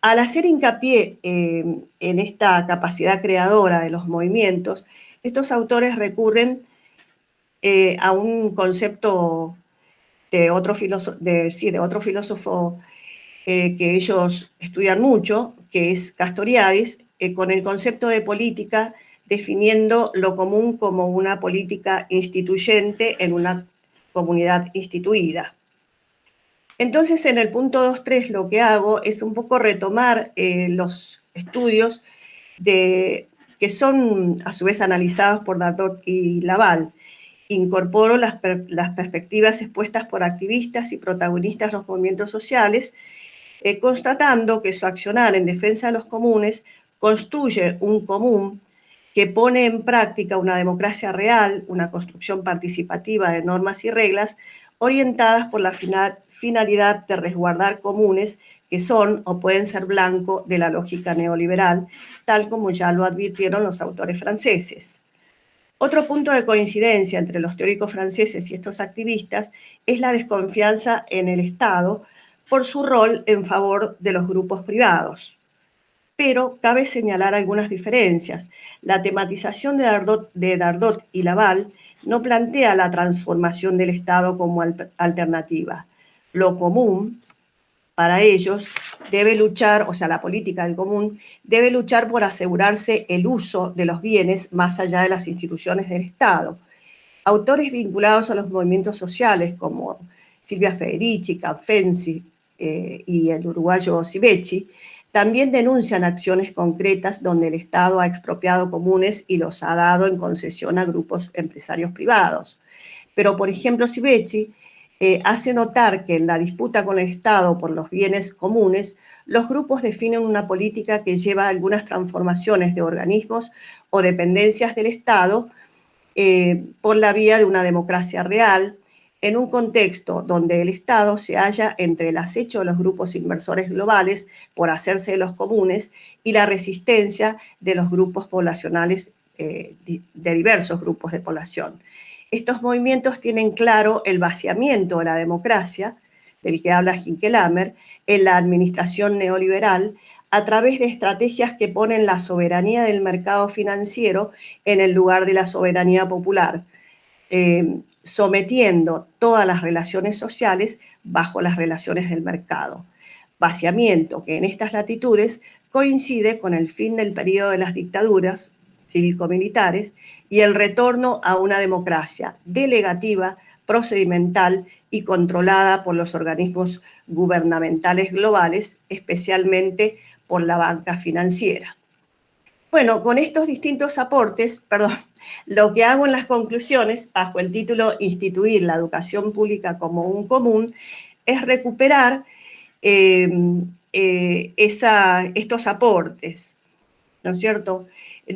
Al hacer hincapié eh, en esta capacidad creadora de los movimientos, estos autores recurren eh, a un concepto de otro, de, sí, de otro filósofo eh, que ellos estudian mucho, que es Castoriadis, con el concepto de política definiendo lo común como una política instituyente en una comunidad instituida. Entonces, en el punto 2.3 lo que hago es un poco retomar eh, los estudios que son a su vez analizados por Dardot y Laval. Incorporo las, perspectivas expuestas por activistas y protagonistas de los movimientos sociales, eh, constatando que su accionar en defensa de los comunes construye un común que pone en práctica una democracia real, una construcción participativa de normas y reglas orientadas por la finalidad de resguardar comunes que son o pueden ser blanco de la lógica neoliberal, tal como ya lo advirtieron los autores franceses. Otro punto de coincidencia entre los teóricos franceses y estos activistas es la desconfianza en el Estado por su rol en favor de los grupos privados. Pero cabe señalar algunas diferencias. La tematización de Dardot, y Laval no plantea la transformación del Estado como alternativa. Lo común para ellos debe luchar, o sea, la política del común, debe luchar por asegurarse el uso de los bienes más allá de las instituciones del Estado. Autores vinculados a los movimientos sociales como Silvia Federici, Canfensi eh, y el uruguayo Sivechi, también denuncian acciones concretas donde el Estado ha expropiado comunes y los ha dado en concesión a grupos empresarios privados. Pero, por ejemplo, Sivechi eh, hace notar que en la disputa con el Estado por los bienes comunes, los grupos definen una política que lleva algunas transformaciones de organismos o dependencias del Estado eh, por la vía de una democracia real, en un contexto donde el Estado se halla entre el acecho de los grupos inversores globales por hacerse de los comunes y la resistencia de los grupos poblacionales, eh, de diversos grupos de población. Estos movimientos tienen claro el vaciamiento de la democracia, del que habla Hinkelamer, en la administración neoliberal, a través de estrategias que ponen la soberanía del mercado financiero en el lugar de la soberanía popular, eh, sometiendo todas las relaciones sociales bajo las relaciones del mercado. Vaciamiento que en estas latitudes coincide con el fin del periodo de las dictaduras cívico-militares y el retorno a una democracia delegativa, procedimental y controlada por los organismos gubernamentales globales, especialmente por la banca financiera. Bueno, con estos distintos aportes, perdón, lo que hago en las conclusiones, bajo el título Instituir la educación pública como un común, es recuperar eh, eh, estos aportes, ¿no es cierto?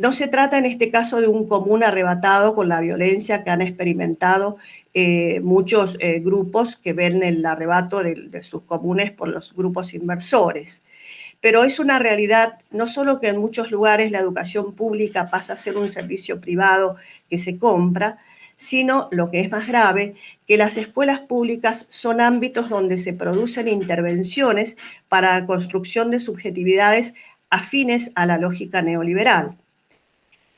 No se trata en este caso de un común arrebatado con la violencia que han experimentado eh, muchos grupos que ven el arrebato de sus comunes por los grupos inversores pero es una realidad no solo que en muchos lugares la educación pública pasa a ser un servicio privado que se compra, sino, lo que es más grave, que las escuelas públicas son ámbitos donde se producen intervenciones para la construcción de subjetividades afines a la lógica neoliberal.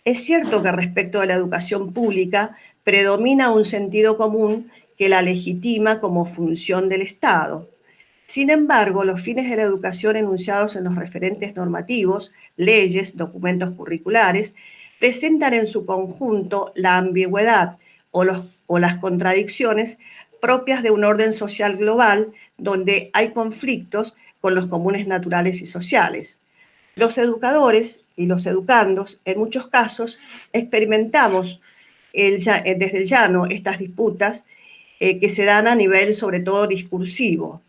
Es cierto que respecto a la educación pública predomina un sentido común que la legitima como función del Estado, sin embargo, los fines de la educación enunciados en los referentes normativos, leyes, documentos curriculares, presentan en su conjunto la ambigüedad o, las contradicciones propias de un orden social global donde hay conflictos con los comunes naturales y sociales. Los educadores y los educandos, en muchos casos, experimentamos desde el llano estas disputas eh, que se dan a nivel sobre todo discursivo.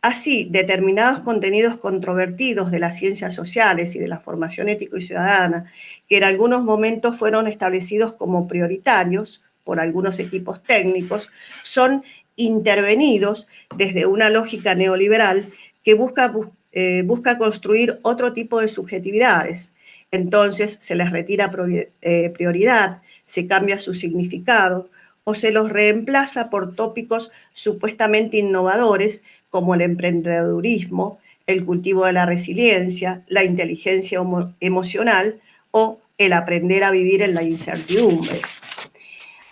Así, determinados contenidos controvertidos de las ciencias sociales y de la formación ético y ciudadana, que en algunos momentos fueron establecidos como prioritarios por algunos equipos técnicos, son intervenidos desde una lógica neoliberal que busca, eh, busca construir otro tipo de subjetividades. Entonces se les retira eh, prioridad, se cambia su significado o se los reemplaza por tópicos supuestamente innovadores como el emprendedurismo, el cultivo de la resiliencia, la inteligencia emocional o el aprender a vivir en la incertidumbre.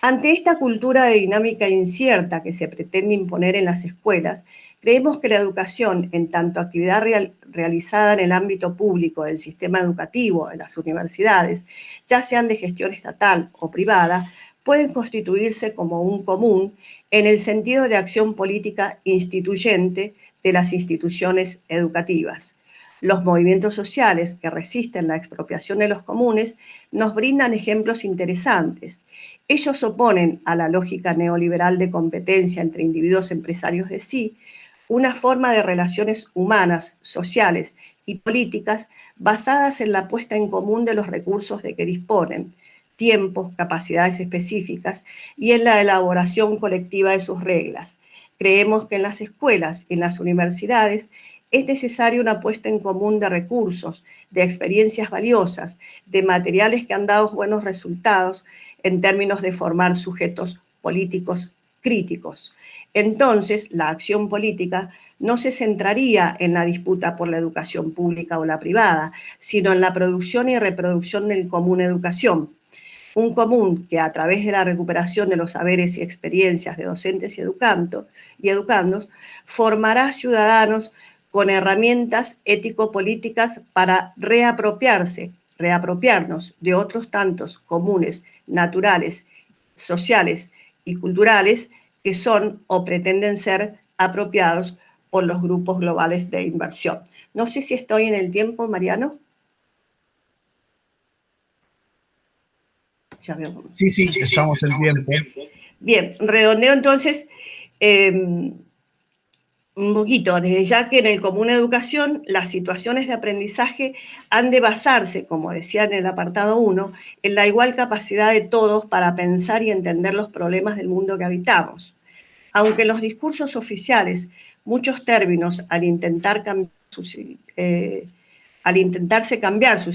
Ante esta cultura de dinámica incierta que se pretende imponer en las escuelas, creemos que la educación, en tanto actividad realizada en el ámbito público del sistema educativo, en las universidades, ya sean de gestión estatal o privada, pueden constituirse como un común en el sentido de acción política instituyente de las instituciones educativas. Los movimientos sociales que resisten la expropiación de los comunes nos brindan ejemplos interesantes. Ellos oponen a la lógica neoliberal de competencia entre individuos empresarios de sí una forma de relaciones humanas, sociales y políticas basadas en la puesta en común de los recursos de que disponen, tiempos, capacidades específicas y en la elaboración colectiva de sus reglas. Creemos que en las escuelas y en las universidades es necesaria una puesta en común de recursos, de experiencias valiosas, de materiales que han dado buenos resultados en términos de formar sujetos políticos críticos. Entonces, la acción política no se centraría en la disputa por la educación pública o la privada, sino en la producción y reproducción del común educación, un común que a través de la recuperación de los saberes y experiencias de docentes y, y educandos, formará ciudadanos con herramientas ético-políticas para reapropiarse, reapropiarnos de otros tantos comunes, naturales, sociales y culturales que son o pretenden ser apropiados por los grupos globales de inversión. No sé si estoy en el tiempo, Mariano. Sí, sí, estamos en tiempo. Bien, redondeo entonces em, un poquito, desde ya que en el común educación las situaciones de aprendizaje han de basarse, como decía en el apartado 1, en la igual capacidad de todos para pensar y entender los problemas del mundo que habitamos. Aunque en los discursos oficiales muchos términos al intentar cambiar eh, al intentarse cambiar su,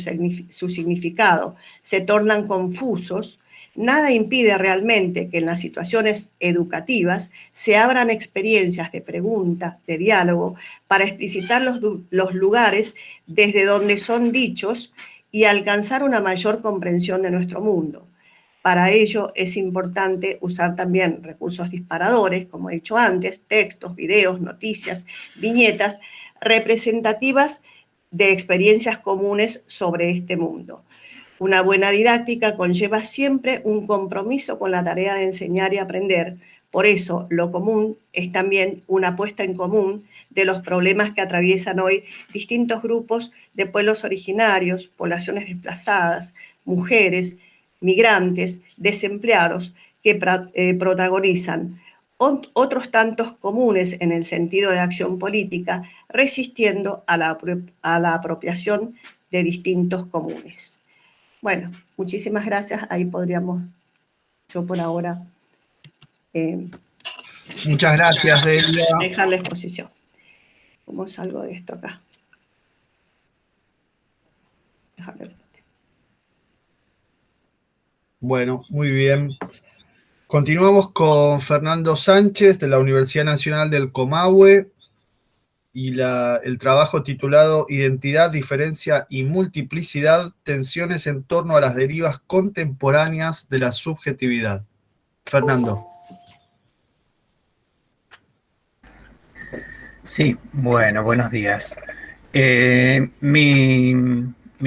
significado, se tornan confusos, nada impide realmente que en las situaciones educativas se abran experiencias de pregunta, de diálogo, para explicitar los, los, lugares desde donde son dichos y alcanzar una mayor comprensión de nuestro mundo. Para ello es importante usar también recursos disparadores, como he dicho antes, textos, videos, noticias, viñetas, representativas de experiencias comunes sobre este mundo. Una buena didáctica conlleva siempre un compromiso con la tarea de enseñar y aprender. Por eso, lo común es también una puesta en común de los problemas que atraviesan hoy distintos grupos de pueblos originarios, poblaciones desplazadas, mujeres, migrantes, desempleados, que eh, protagonizan otros tantos comunes en el sentido de acción política, resistiendo a la, a la apropiación de distintos comunes. Bueno, muchísimas gracias. Ahí podríamos, yo por ahora... Eh, Muchas gracias, Delia. Dejar la exposición. ¿Cómo salgo de esto acá? Bueno, muy bien. Continuamos con Fernando Sánchez de la Universidad Nacional del Comahue y el trabajo titulado Identidad, Diferencia y Multiplicidad, tensiones en torno a las derivas contemporáneas de la subjetividad. Fernando. Sí, bueno, buenos días. Eh, mi,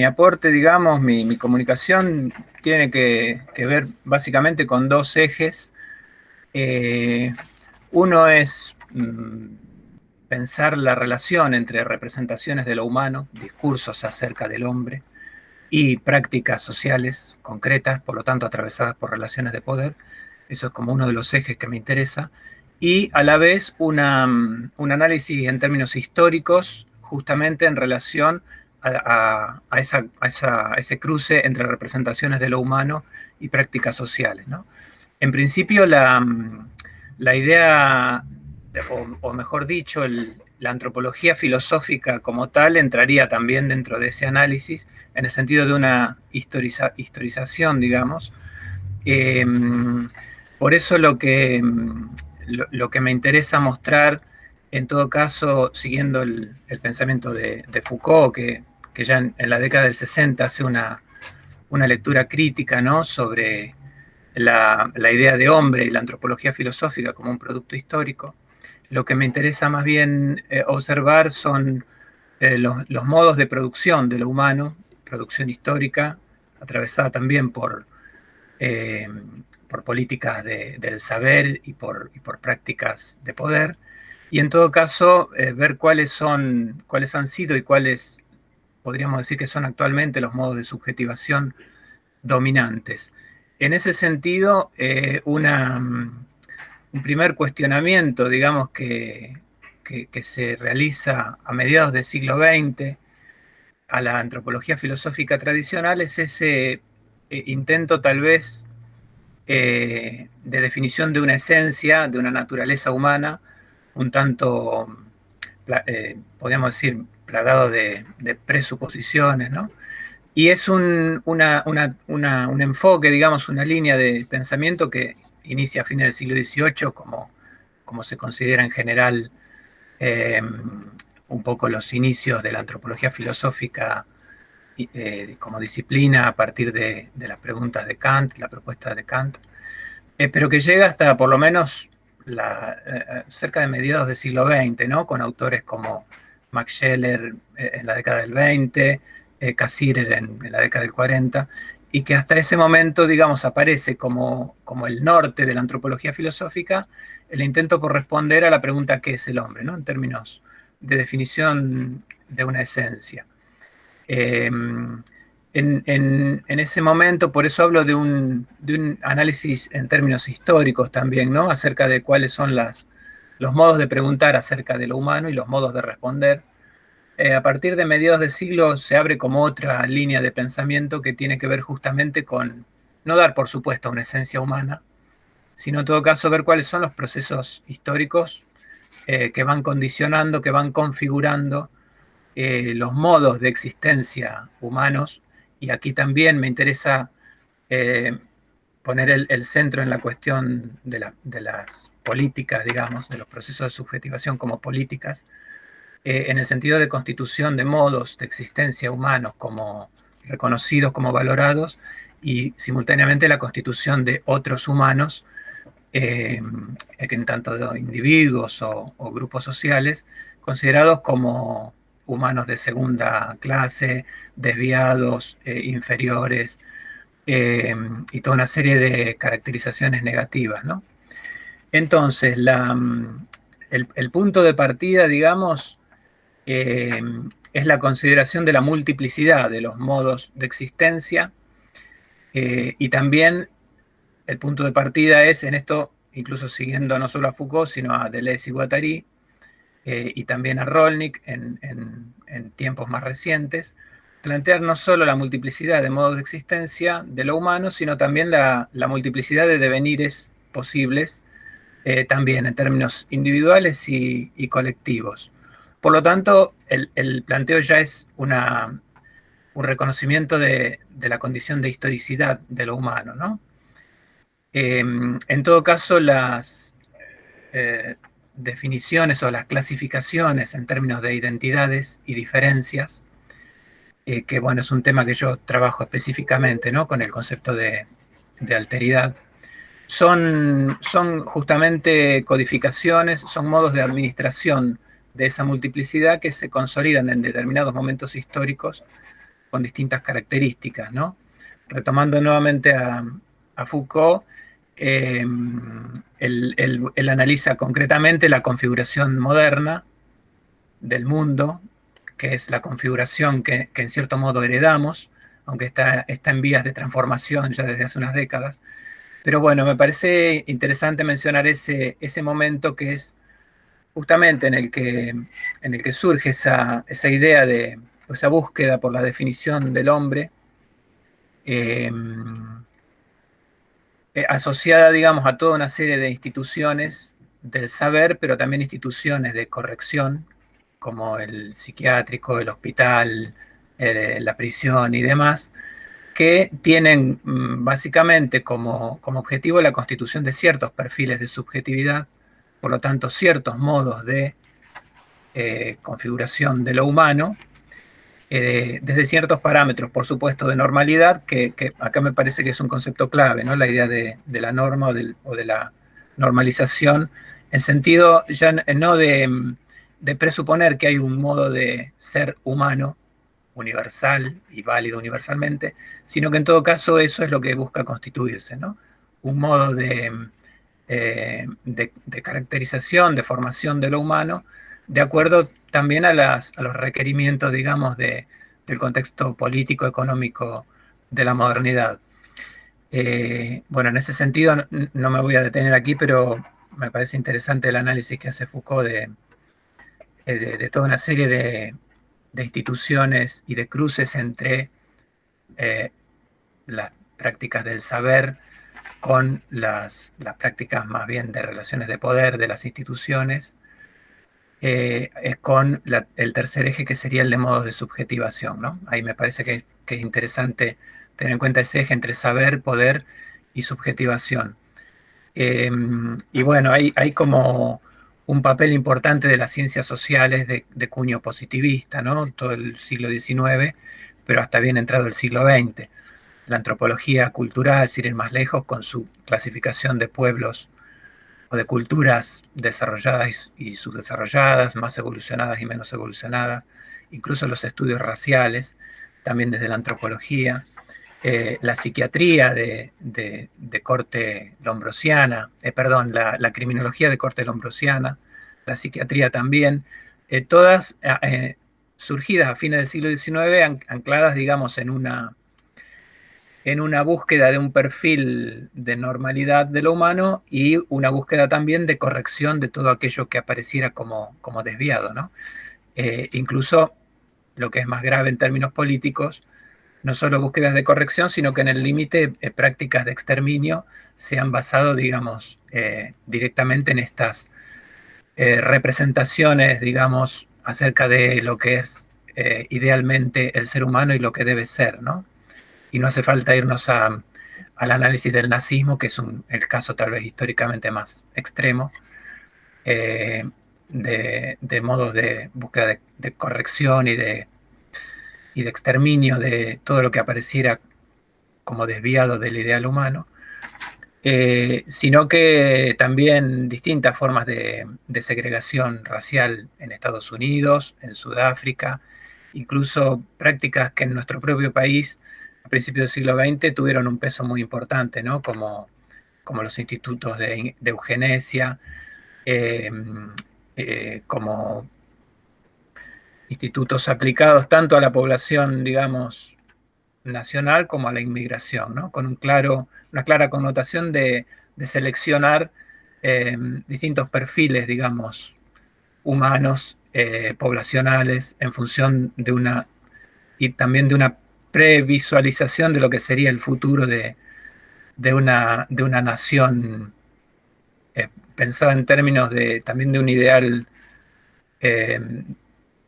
aporte, digamos, mi comunicación tiene que, ver básicamente con dos ejes. Eh, Uno es mm, pensar la relación entre representaciones de lo humano, discursos acerca del hombre, y prácticas sociales concretas, por lo tanto atravesadas por relaciones de poder. Eso es como uno de los ejes que me interesa. Y a la vez un análisis en términos históricos, justamente en relación a, ese cruce entre representaciones de lo humano y prácticas sociales. En principio, la, mm, idea, o, mejor dicho, la antropología filosófica como tal entraría también dentro de ese análisis, en el sentido de una historización, digamos. Em, por eso lo que, mm, lo que me interesa mostrar en todo caso, siguiendo el, pensamiento de, Foucault, que, ya en, la década del 60 hace una, lectura crítica ¿no? sobre la, idea de hombre y la antropología filosófica como un producto histórico, lo que me interesa más bien eh, observar son eh, los, modos de producción de lo humano, producción histórica, atravesada también por, eh, por políticas del saber y por, por prácticas de poder, y en todo caso ver cuáles son, cuáles han sido y cuáles podríamos decir que son actualmente los modos de subjetivación dominantes. En ese sentido, una, un primer cuestionamiento, digamos, que, que, se realiza a mediados del siglo XX a la antropología filosófica tradicional es ese eh, intento tal vez de definición de una esencia, de una naturaleza humana, un tanto, eh, podríamos decir, plagado de, presuposiciones, ¿no? Y es un, enfoque, digamos, una línea de pensamiento que inicia a fines del siglo XVIII, como, como se considera en general em, un poco los inicios de la antropología filosófica eh, como disciplina a partir de, las preguntas de Kant, la propuesta de Kant, eh, pero que llega hasta por lo menos la, eh, cerca de mediados del siglo XX, ¿no? con autores como Max Scheller eh, en la década del 20, eh, Cassirer en, la década del 40, y que hasta ese momento, digamos, aparece como, como el norte de la antropología filosófica, el intento por responder a la pregunta ¿qué es el hombre? ¿no? en términos de definición de una esencia. Em, en, ese momento, por eso hablo de un, análisis en términos históricos también, ¿no? Acerca de cuáles son las, los modos de preguntar acerca de lo humano y los modos de responder. Eh, a partir de mediados de siglo se abre como otra línea de pensamiento que tiene que ver justamente con no dar por supuesto una esencia humana, sino en todo caso ver cuáles son los procesos históricos eh, que van condicionando, que van configurando eh, los modos de existencia humanos. Y aquí también me interesa poner el, centro en la cuestión de, las políticas, digamos, de los procesos de subjetivación como políticas, eh, en el sentido de constitución de modos de existencia humanos como reconocidos, como valorados, y simultáneamente la constitución de otros humanos, eh, en tanto de individuos o grupos sociales, considerados como humanos de segunda clase, desviados, eh, inferiores, y toda una serie de caracterizaciones negativas, ¿no? Entonces, mm, el, punto de partida, digamos, eh, es la consideración de la multiplicidad de los modos de existencia y también el punto de partida es en esto, incluso siguiendo no solo a Foucault, sino a Deleuze y Guattari, eh, y también a Rolnik en, tiempos más recientes, plantear no solo la multiplicidad de modos de existencia de lo humano, sino también la, multiplicidad de devenires posibles, eh, también en términos individuales y, colectivos. Por lo tanto, el, planteo ya es un reconocimiento de, la condición de historicidad de lo humano. ¿no? Eh, en todo caso, las, definiciones o las clasificaciones en términos de identidades y diferencias, eh, que bueno, es un tema que yo trabajo específicamente, ¿no? Con el concepto de, alteridad. Son justamente codificaciones, son modos de administración de esa multiplicidad que se consolidan en determinados momentos históricos con distintas características, ¿no? Retomando nuevamente a, Foucault, Em, él, analiza concretamente la configuración moderna del mundo, que es la configuración que, en cierto modo heredamos, aunque está, está en vías de transformación ya desde hace unas décadas. Pero bueno, me parece interesante mencionar ese, ese momento que es justamente en el que, en el que surge esa, esa idea de, esa búsqueda por la definición del hombre, em, eh, asociada, digamos, a toda una serie de instituciones del saber, pero también instituciones de corrección, como el psiquiátrico, el hospital, eh, la prisión y demás, que tienen mm, básicamente como, objetivo la constitución de ciertos perfiles de subjetividad, por lo tanto ciertos modos de eh, configuración de lo humano, eh, desde ciertos parámetros, por supuesto, de normalidad, que, acá me parece que es un concepto clave, ¿no? La idea de, la norma o de, la normalización, en sentido ya no de, presuponer que hay un modo de ser humano universal y válido universalmente, sino que en todo caso eso es lo que busca constituirse, ¿no? Un modo de, eh, de caracterización, de formación de lo humano, de acuerdo también a, las, a los requerimientos, digamos, de, del contexto político, económico de la modernidad. Eh, bueno, en ese sentido no, me voy a detener aquí, pero me parece interesante el análisis que hace Foucault de, de, toda una serie de, instituciones y de cruces entre eh, las prácticas del saber con las, las prácticas más bien de relaciones de poder de las instituciones es eh, con el tercer eje que sería el de modos de subjetivación. ¿no? Ahí me parece que, es interesante tener en cuenta ese eje entre saber, poder y subjetivación. Em, y bueno, hay, hay, como un papel importante de las ciencias sociales de, cuño positivista, ¿no? Todo el siglo XIX, pero hasta bien entrado el siglo XX. La antropología cultural, sin ir más lejos, con su clasificación de pueblos de culturas desarrolladas y subdesarrolladas, más evolucionadas y menos evolucionadas, incluso los estudios raciales, también desde la antropología, eh, la psiquiatría de, corte lombrosiana, eh, perdón, la, criminología de corte lombrosiana, la psiquiatría también, eh, todas surgidas a fines del siglo XIX, ancladas, digamos, en una en una búsqueda de un perfil de normalidad de lo humano y una búsqueda también de corrección de todo aquello que apareciera como, como desviado. ¿no? Eh, incluso lo que es más grave en términos políticos, no solo búsquedas de corrección, sino que en el límite eh, prácticas de exterminio se han basado, digamos, eh, directamente en estas representaciones, digamos, acerca de lo que es idealmente el ser humano y lo que debe ser, ¿no? Y no hace falta irnos al análisis del nazismo, que es el caso tal vez históricamente más extremo, eh, de, modos de búsqueda de, corrección y de, y de exterminio de todo lo que apareciera como desviado del ideal humano, eh, sino que también distintas formas de, de, segregación racial en Estados Unidos, en Sudáfrica, incluso prácticas que en nuestro propio país a principios del siglo XX tuvieron un peso muy importante, ¿no? Como, como los institutos de, eugenesia, em, eh, como institutos aplicados tanto a la población, digamos, nacional como a la inmigración, ¿no? Con un claro, una clara connotación de, seleccionar em, distintos perfiles, digamos, humanos, eh, poblacionales, en función de una, y también de una previsualización de lo que sería el futuro de, una, de una nación eh, pensada en términos de también de un ideal eh,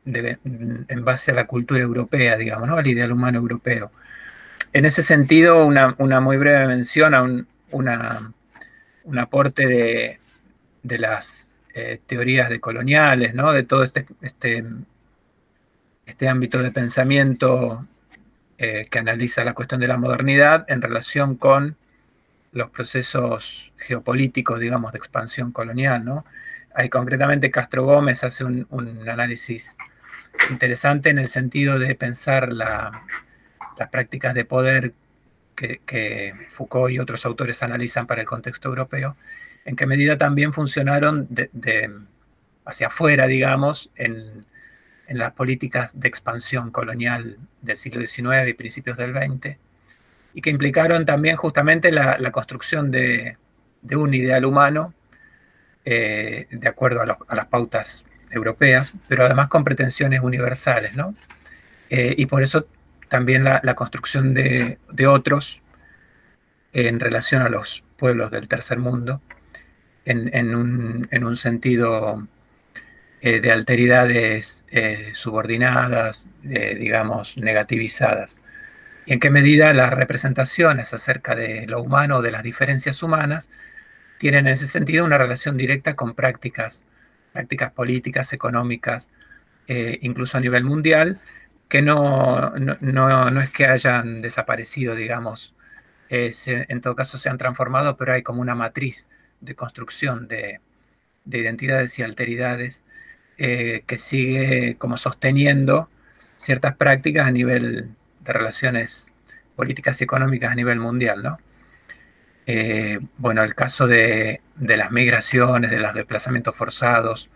en base a la cultura europea, digamos, ¿no? al ideal humano europeo. En ese sentido, una, muy breve mención a un, un aporte de, de las eh, teorías decoloniales, ¿no? de todo este, este, este ámbito de pensamiento eh, que analiza la cuestión de la modernidad en relación con los procesos geopolíticos, digamos, de expansión colonial, ¿no? Ahí concretamente Castro Gómez hace un, análisis interesante en el sentido de pensar las prácticas de poder que, Foucault y otros autores analizan para el contexto europeo, en qué medida también funcionaron hacia afuera, digamos, en, las políticas de expansión colonial del siglo XIX y principios del XX, y que implicaron también justamente la, construcción de, un ideal humano eh, de acuerdo a, las pautas europeas, pero además con pretensiones universales, ¿no? Eh, y por eso también la, construcción de, otros en relación a los pueblos del tercer mundo, en, un, sentido eh, de alteridades eh, subordinadas, digamos, negativizadas. Y en qué medida las representaciones acerca de lo humano, de las diferencias humanas, tienen en ese sentido una relación directa con prácticas, prácticas políticas, económicas, incluso a nivel mundial, que no, no, es que hayan desaparecido, digamos, en todo caso se han transformado, pero hay como una matriz de construcción de, identidades y alteridades eh, que sigue como sosteniendo ciertas prácticas a nivel de relaciones políticas y económicas a nivel mundial, ¿no? Eh, bueno, el caso de, las migraciones, de los desplazamientos forzados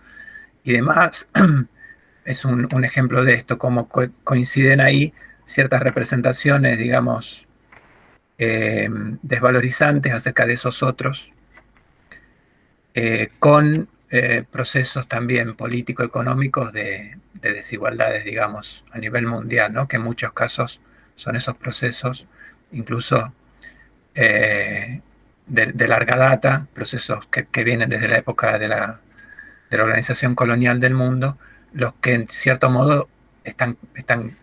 y demás, es un, ejemplo de esto, cómo coinciden ahí ciertas representaciones, digamos, eh, desvalorizantes acerca de esos otros, con eh, procesos también político-económicos de, desigualdades, digamos, a nivel mundial, ¿no? que en muchos casos son esos procesos, incluso de, larga data, procesos que, vienen desde la época de la, de la organización colonial del mundo, los que en cierto modo están, están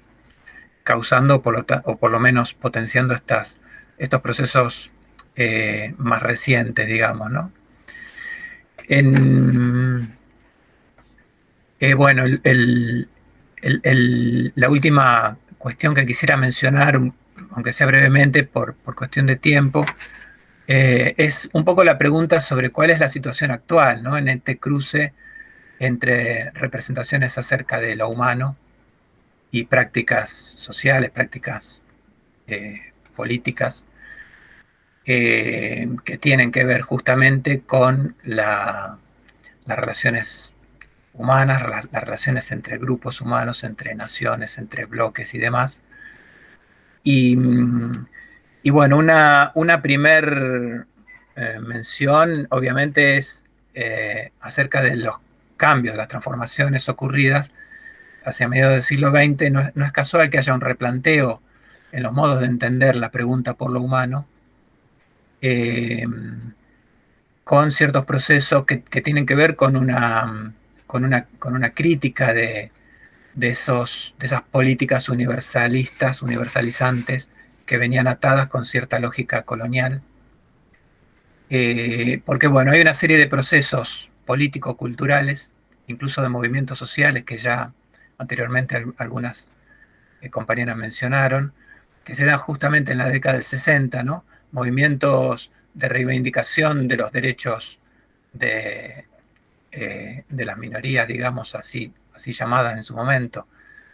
causando por lo o por lo menos potenciando estas, estos procesos eh, más recientes, digamos, ¿no? En, eh, bueno, la última cuestión que quisiera mencionar, aunque sea brevemente por, cuestión de tiempo, eh, es un poco la pregunta sobre cuál es la situación actual en este cruce entre representaciones acerca de lo humano y prácticas sociales, prácticas eh, políticas, eh, que tienen que ver justamente con las relaciones humanas, las, relaciones entre grupos humanos, entre naciones, entre bloques y demás. Y, bueno, una, una primer eh, mención obviamente es acerca de los cambios, las transformaciones ocurridas hacia mediados del siglo XX, no, es casual que haya un replanteo en los modos de entender la pregunta por lo humano, eh, con ciertos procesos que, tienen que ver con una, con una, con una crítica de, esos, de esas políticas universalistas, universalizantes, que venían atadas con cierta lógica colonial. Eh, porque bueno, hay una serie de procesos político-culturales, incluso de movimientos sociales que ya anteriormente algunas eh, compañeras mencionaron, que se dan justamente en la década del 60, ¿no? Movimientos de reivindicación de los derechos de, eh, de las minorías, digamos así, así llamadas en su momento,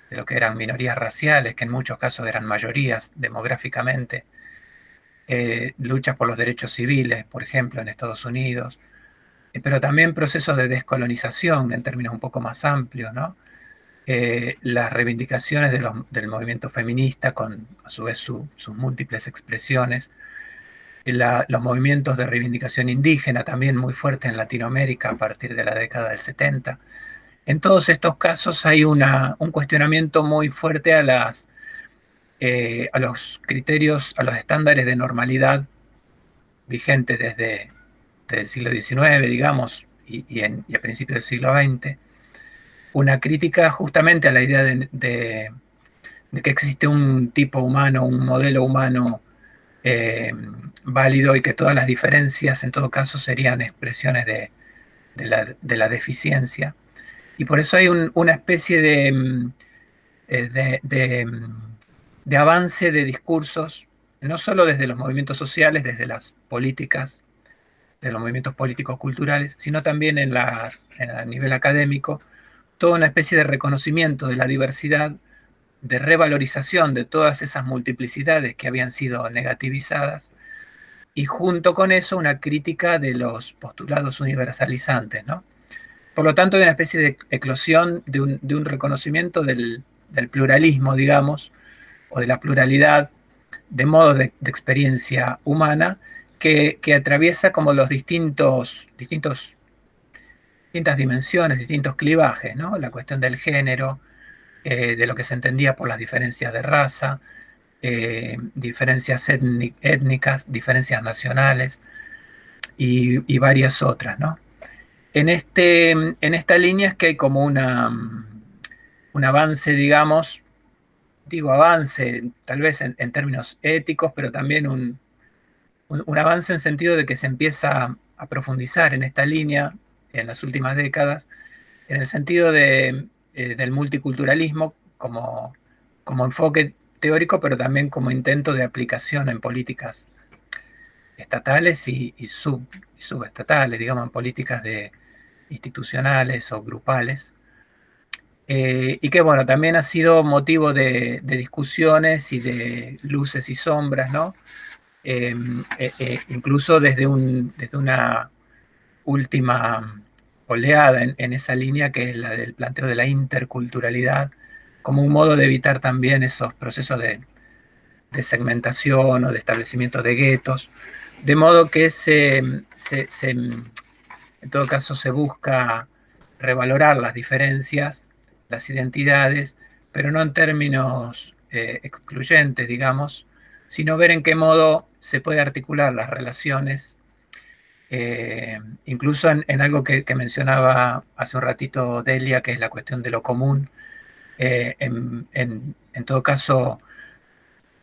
de lo que eran minorías raciales, que en muchos casos eran mayorías demográficamente, eh, luchas por los derechos civiles, por ejemplo, en Estados Unidos, eh, pero también procesos de descolonización en términos un poco más amplios, ¿no? Las reivindicaciones del movimiento feminista con a su vez sus múltiples expresiones, los movimientos de reivindicación indígena también muy fuertes en Latinoamérica a partir de la década del 70. En todos estos casos hay una, un cuestionamiento muy fuerte a, las, eh, a los criterios, a los estándares de normalidad vigentes desde del siglo XIX, digamos, y, a principios del siglo XX, una crítica justamente a la idea de, que existe un tipo humano, un modelo humano eh, válido y que todas las diferencias en todo caso serían expresiones de, la, deficiencia. Y por eso hay una especie de, eh, de avance de discursos, no solo desde los movimientos sociales, desde las políticas de los movimientos políticos culturales, sino también en, las, a nivel académico, toda una especie de reconocimiento de la diversidad de revalorización de todas esas multiplicidades que habían sido negativizadas y junto con eso una crítica de los postulados universalizantes, ¿no? Por lo tanto, hay una especie de eclosión de un, reconocimiento del, pluralismo, digamos, o de la pluralidad de modo de, experiencia humana que, atraviesa como los distintos, distintos, distintas dimensiones, distintos clivajes, ¿no? La cuestión del género, eh, de lo que se entendía por las diferencias de raza, eh, diferencias étnicas, diferencias nacionales y, varias otras, ¿no? En, este, en esta línea es que hay como una, un avance, digamos, digo avance tal vez en, términos éticos, pero también un, un, avance en sentido de que se empieza a profundizar en esta línea en las últimas décadas, en el sentido de, eh, del multiculturalismo como, como enfoque teórico, pero también como intento de aplicación en políticas estatales y, subestatales, digamos, en políticas de, institucionales o grupales. Eh, y que, bueno, también ha sido motivo de, discusiones y de luces y sombras, ¿no? Em, eh, incluso desde, un, desde una última oleada en, en, esa línea que es la del planteo de la interculturalidad, como un modo de evitar también esos procesos de, segmentación o de establecimiento de guetos, de modo que se, en todo caso se busca revalorar las diferencias, las identidades, pero no en términos eh, excluyentes, digamos, sino ver en qué modo se puede articular las relaciones, eh, incluso en, algo que, mencionaba hace un ratito Delia, que es la cuestión de lo común, eh, en, todo caso,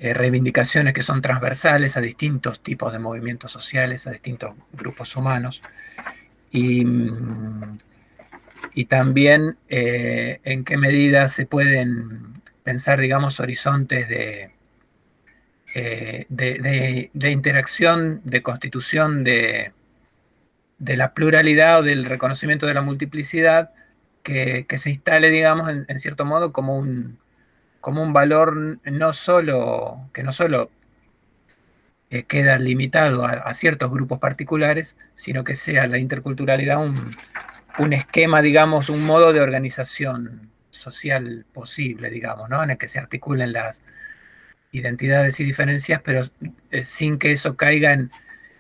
eh, reivindicaciones que son transversales a distintos tipos de movimientos sociales, a distintos grupos humanos, y, también en qué medida se pueden pensar, digamos, horizontes de, de, interacción, de constitución de, de la pluralidad o del reconocimiento de la multiplicidad que, se instale, digamos, en, cierto modo como un, como un valor no solo, que no solo eh, queda limitado a, ciertos grupos particulares, sino que sea la interculturalidad un, un, esquema, digamos, un modo de organización social posible, digamos, ¿no? En el que se articulen las identidades y diferencias, pero eh, sin que eso caiga en,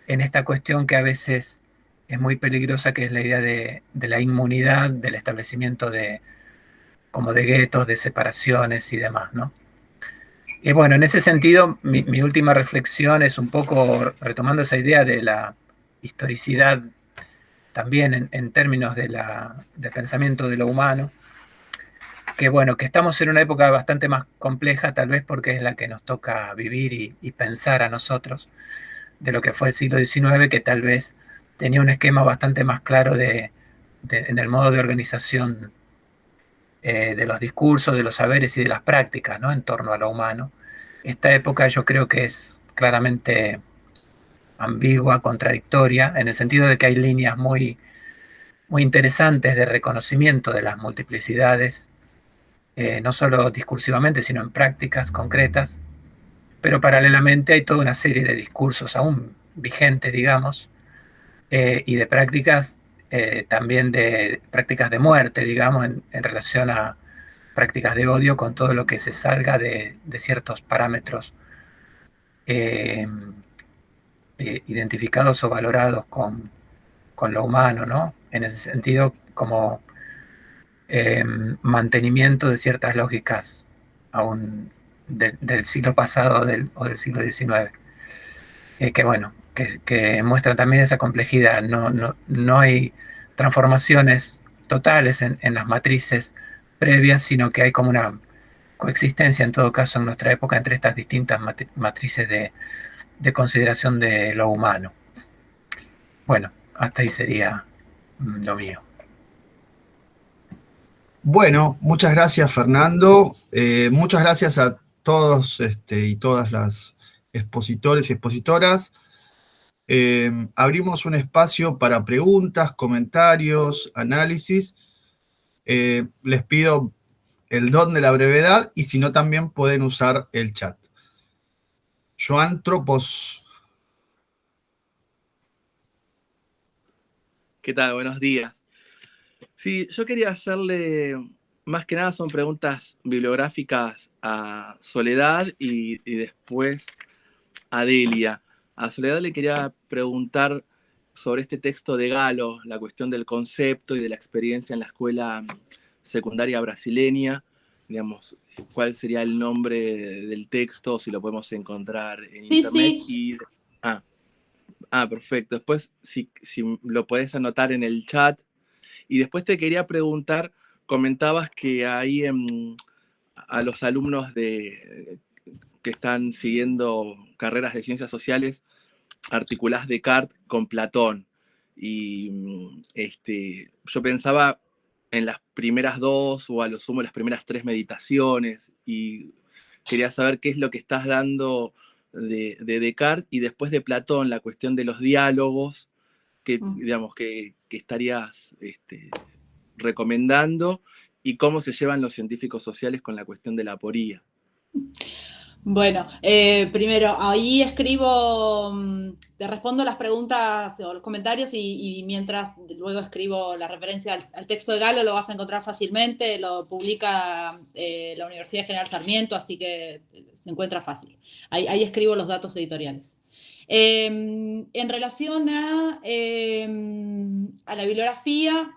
en esta cuestión que a veces es muy peligrosa, que es la idea de, la inmunidad, del establecimiento de como de guetos, de separaciones y demás, ¿no? Y bueno, en ese sentido, mi, última reflexión es un poco retomando esa idea de la historicidad también en, términos de, la, pensamiento de lo humano, que bueno, que estamos en una época bastante más compleja, tal vez porque es la que nos toca vivir y pensar a nosotros, de lo que fue el siglo XIX, que tal vez tenía un esquema bastante más claro de, en el modo de organización eh, de los discursos, de los saberes y de las prácticas ¿no? en torno a lo humano. Esta época yo creo que es claramente ambigua, contradictoria, en el sentido de que hay líneas muy, muy interesantes de reconocimiento de las multiplicidades, eh, no solo discursivamente, sino en prácticas concretas, pero paralelamente hay toda una serie de discursos aún vigentes, digamos, eh, y de prácticas eh, también de prácticas de muerte, digamos, en, relación a prácticas de odio con todo lo que se salga de, ciertos parámetros eh, identificados o valorados con, lo humano, ¿no? En ese sentido, como mantenimiento de ciertas lógicas aún del siglo pasado o del siglo XIX. que bueno, que, muestra también esa complejidad. No, no, no hay transformaciones totales en, las matrices previas, sino que hay como una coexistencia en todo caso en nuestra época entre estas distintas matrices de, consideración de lo humano. Bueno, hasta ahí sería mm, lo mío. Bueno, muchas gracias Fernando. Eh, muchas gracias a todos este, y todas las expositores y expositoras. Em, abrimos un espacio para preguntas, comentarios, análisis. Eh, les pido el don de la brevedad y si no también pueden usar el chat. Joan Tropos. ¿Qué tal? Buenos días. Sí, yo quería hacerle, más que nada son preguntas bibliográficas a Soledad y, después a Delia. A Soledad le quería preguntar sobre este texto de Galo, la cuestión del concepto y de la experiencia en la escuela secundaria brasileña, digamos, cuál sería el nombre del texto, si lo podemos encontrar en internet. Y, ah, ah, perfecto. Después, si, si lo puedes anotar en el chat. Y después te quería preguntar, comentabas que hay a los alumnos de, que están siguiendo carreras de ciencias sociales, articulás Descartes con Platón. Y este, yo pensaba en las primeras dos o a lo sumo las primeras tres meditaciones y quería saber qué es lo que estás dando de, Descartes y después de Platón, la cuestión de los diálogos que, mm. digamos, que, estarías este, recomendando y cómo se llevan los científicos sociales con la cuestión de la aporía. Bueno, eh, primero, ahí escribo, mm, te respondo las preguntas o los comentarios y, mientras luego escribo la referencia al, texto de Galo, lo vas a encontrar fácilmente, lo publica eh, la Universidad General Sarmiento, así que se encuentra fácil. Ahí, escribo los datos editoriales. Em, en relación a, em, a la bibliografía,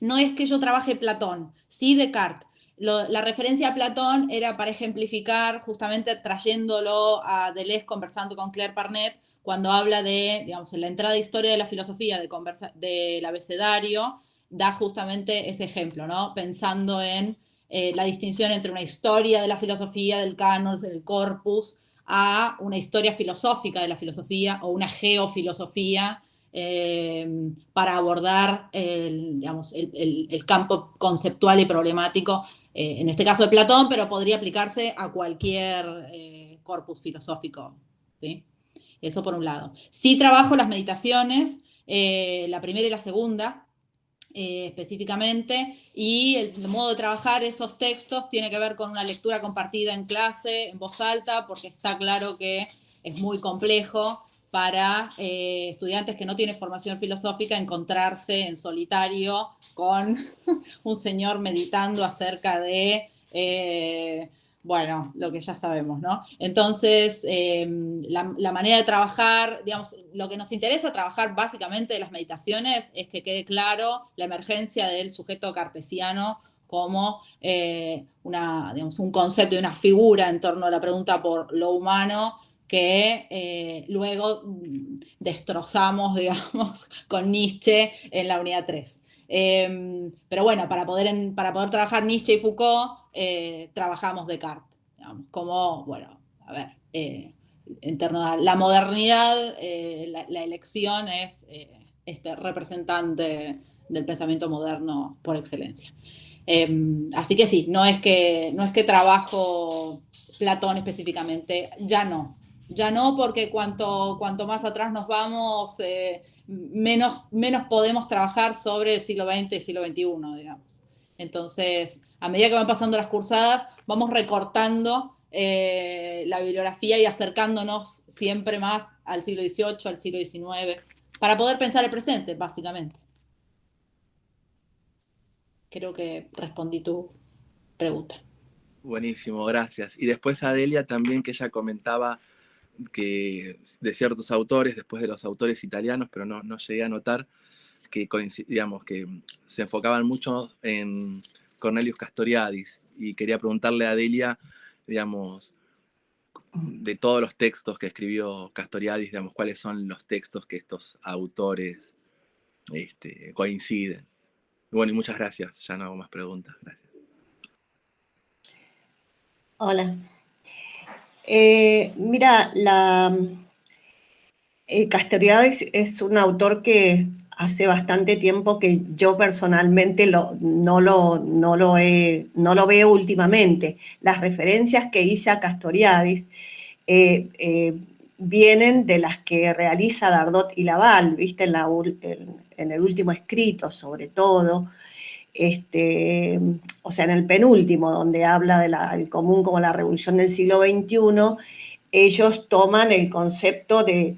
no es que yo trabaje Platón, sí Descartes la referencia a Platón era para ejemplificar, justamente trayéndolo a Deleuze conversando con Claire Parnet, cuando habla de, digamos, en la entrada de historia de la filosofía de del abecedario, da justamente ese ejemplo, ¿no? Pensando en eh, la distinción entre una historia de la filosofía, del canon, del corpus, a una historia filosófica de la filosofía o una geofilosofía eh, para abordar digamos, el, campo conceptual y problemático eh, en este caso de Platón, pero podría aplicarse a cualquier eh, corpus filosófico. Eso por un lado. Sí trabajo las meditaciones, eh, la primera y la segunda, específicamente, y el, modo de trabajar esos textos tiene que ver con una lectura compartida en clase, en voz alta, porque está claro que es muy complejo para eh, estudiantes que no tienen formación filosófica encontrarse en solitario con un señor meditando acerca de, eh, bueno, lo que ya sabemos, ¿no? Entonces, em, la, manera de trabajar, digamos, lo que nos interesa trabajar básicamente de las meditaciones es que quede claro la emergencia del sujeto cartesiano como eh, una, un concepto y una figura en torno a la pregunta por lo humano que eh, luego mm, destrozamos, digamos, con Nietzsche en la unidad 3. Em, pero bueno, para poder, para poder trabajar Nietzsche y Foucault, eh, trabajamos Descartes, digamos, como, bueno, a ver, eh, en torno a la modernidad, la, elección es este representante del pensamiento moderno por excelencia. Em, así que sí, no es que, no es que trabajo Platón específicamente, ya no, ya no, porque cuanto, cuanto más atrás nos vamos, eh, menos, menos podemos trabajar sobre el siglo XX y siglo XXI, digamos. Entonces, a medida que van pasando las cursadas, vamos recortando eh, la bibliografía y acercándonos siempre más al siglo XVIII, al siglo XIX, para poder pensar el presente, básicamente. Creo que respondí tu pregunta. Buenísimo, gracias. Y después Adelia también, que ella comentaba que de ciertos autores, después de los autores italianos, pero no, no llegué a notar que, digamos, que se enfocaban mucho en Cornelius Castoriadis y quería preguntarle a Delia, digamos, de todos los textos que escribió Castoriadis, digamos, cuáles son los textos que estos autores este, coinciden. Bueno, y muchas gracias, ya no hago más preguntas, gracias. Hola, eh, mira, la, eh, es un autor que hace bastante tiempo que yo personalmente no, lo, no, lo no lo veo últimamente. Las referencias que hice a Castoriadis eh, vienen de las que realiza Dardot y Laval, ¿viste? En, en, el último escrito, sobre todo. Este, o sea, en el penúltimo, donde habla del común como la revolución del siglo XXI, ellos toman el concepto de,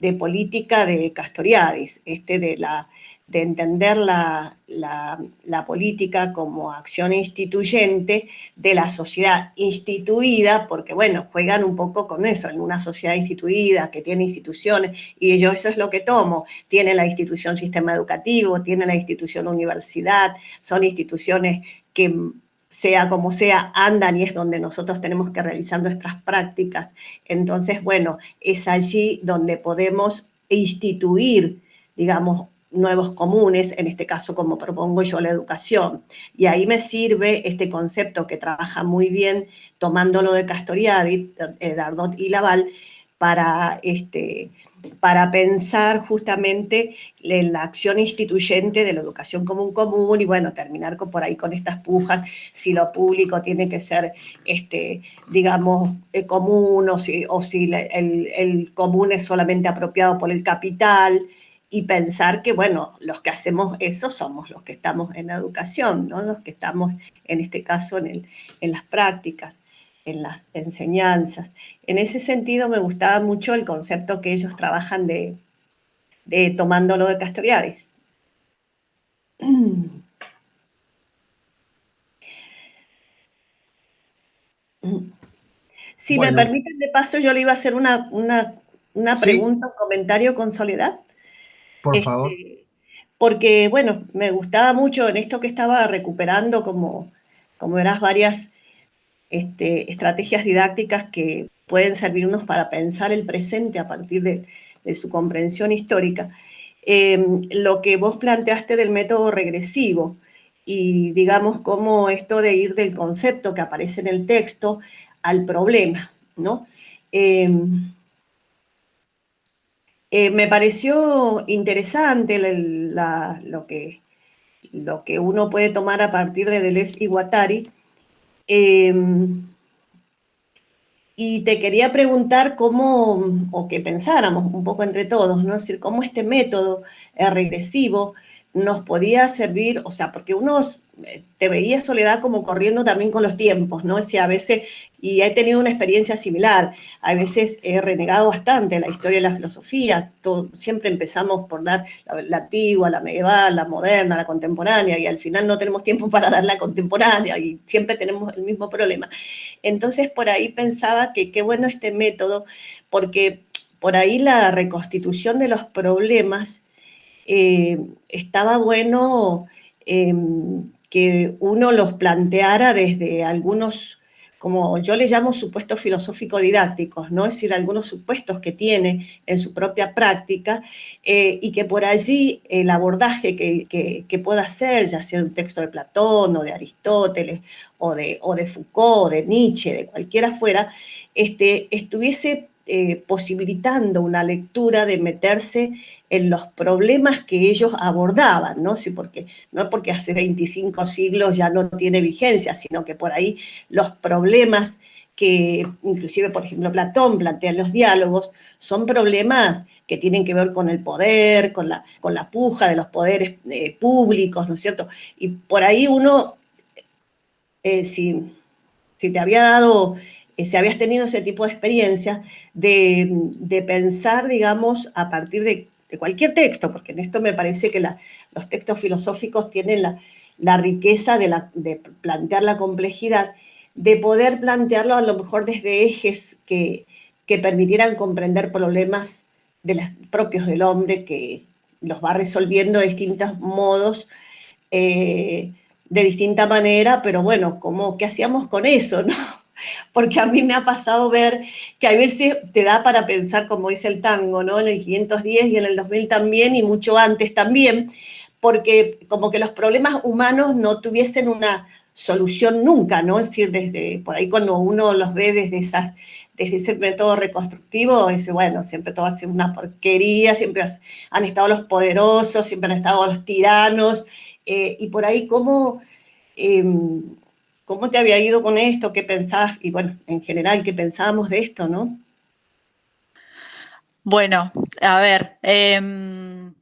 de política de Castoriadis, este de la de entender la, política como acción instituyente de la sociedad instituida, porque bueno, juegan un poco con eso, en una sociedad instituida que tiene instituciones, y yo eso es lo que tomo, tiene la institución sistema educativo, tiene la institución universidad, son instituciones que sea como sea, andan y es donde nosotros tenemos que realizar nuestras prácticas. Entonces, bueno, es allí donde podemos instituir, digamos, nuevos comunes, en este caso como propongo yo la educación. Y ahí me sirve este concepto que trabaja muy bien tomándolo de Castoriadis, eh, Dardot y Laval, para, este, para pensar justamente en la acción instituyente de la educación común común y bueno, terminar por ahí con estas pujas, si lo público tiene que ser, este, digamos, eh, común o si, el común es solamente apropiado por el capital, y pensar que, bueno, los que hacemos eso somos los que estamos en la educación, ¿no? los que estamos, en este caso, en, en las prácticas, en las enseñanzas. En ese sentido me gustaba mucho el concepto que ellos trabajan de, de tomándolo de Castoriadis. Si me permiten, de paso, yo le iba a hacer una, una, una pregunta, un comentario con Soledad. Por este, favor. Porque, bueno, me gustaba mucho en esto que estaba recuperando, como, como verás, varias este, estrategias didácticas que pueden servirnos para pensar el presente a partir de, su comprensión histórica. Em, lo que vos planteaste del método regresivo y digamos cómo esto de ir del concepto que aparece en el texto al problema, ¿no? Em, eh, me pareció interesante lo, que, uno puede tomar a partir de Deleuze y Guattari. Em, y te quería preguntar cómo, o que pensáramos un poco entre todos, ¿no? Es decir, cómo este método regresivo nos podía servir, o sea, porque uno eh, te veía soledad como corriendo también con los tiempos, ¿no? Es a veces, y he tenido una experiencia similar, a veces he renegado bastante la historia de la filosofía, siempre empezamos por dar la, antigua, la medieval, la moderna, la contemporánea, y al final no tenemos tiempo para dar la contemporánea, y siempre tenemos el mismo problema. Entonces, por ahí pensaba que qué bueno este método, porque por ahí la reconstitución de los problemas eh, estaba bueno em, que uno los planteara desde algunos, como yo le llamo supuestos filosófico-didácticos, ¿no? es decir, algunos supuestos que tiene en su propia práctica eh, y que por allí el abordaje que, pueda hacer, ya sea de un texto de Platón o de Aristóteles o de, o de Foucault, o de Nietzsche, de cualquiera fuera, este, estuviese eh, posibilitando una lectura de meterse en los problemas que ellos abordaban, ¿no? Sí, porque, no porque hace 25 siglos ya no tiene vigencia, sino que por ahí los problemas que inclusive, por ejemplo, Platón plantea en los diálogos, son problemas que tienen que ver con el poder, con la, con la puja de los poderes eh, públicos, ¿no es cierto? Y por ahí uno, eh, si te había dado eh, si habías tenido ese tipo de experiencia, de, pensar, digamos, a partir de, cualquier texto, porque en esto me parece que los textos filosóficos tienen la, riqueza de, plantear la complejidad, de poder plantearlo a lo mejor desde ejes que, permitieran comprender problemas propios del hombre, que los va resolviendo de distintos modos, eh, de distinta manera, pero bueno, como, ¿qué hacíamos con eso, no? Porque a mí me ha pasado ver que a veces te da para pensar, como dice el tango, ¿no? En el 510 y en el 2000 también, y mucho antes también, porque como que los problemas humanos no tuviesen una solución nunca, ¿no? Es decir, desde por ahí cuando uno los ve desde esas desde ese método reconstructivo, dice, bueno, siempre todo ha sido una porquería, siempre han estado los poderosos, siempre han estado los tiranos, eh, y por ahí como em, ¿Cómo te había ido con esto? ¿Qué pensás? Y bueno, en general, ¿qué pensábamos de esto, no? Bueno, a ver, em,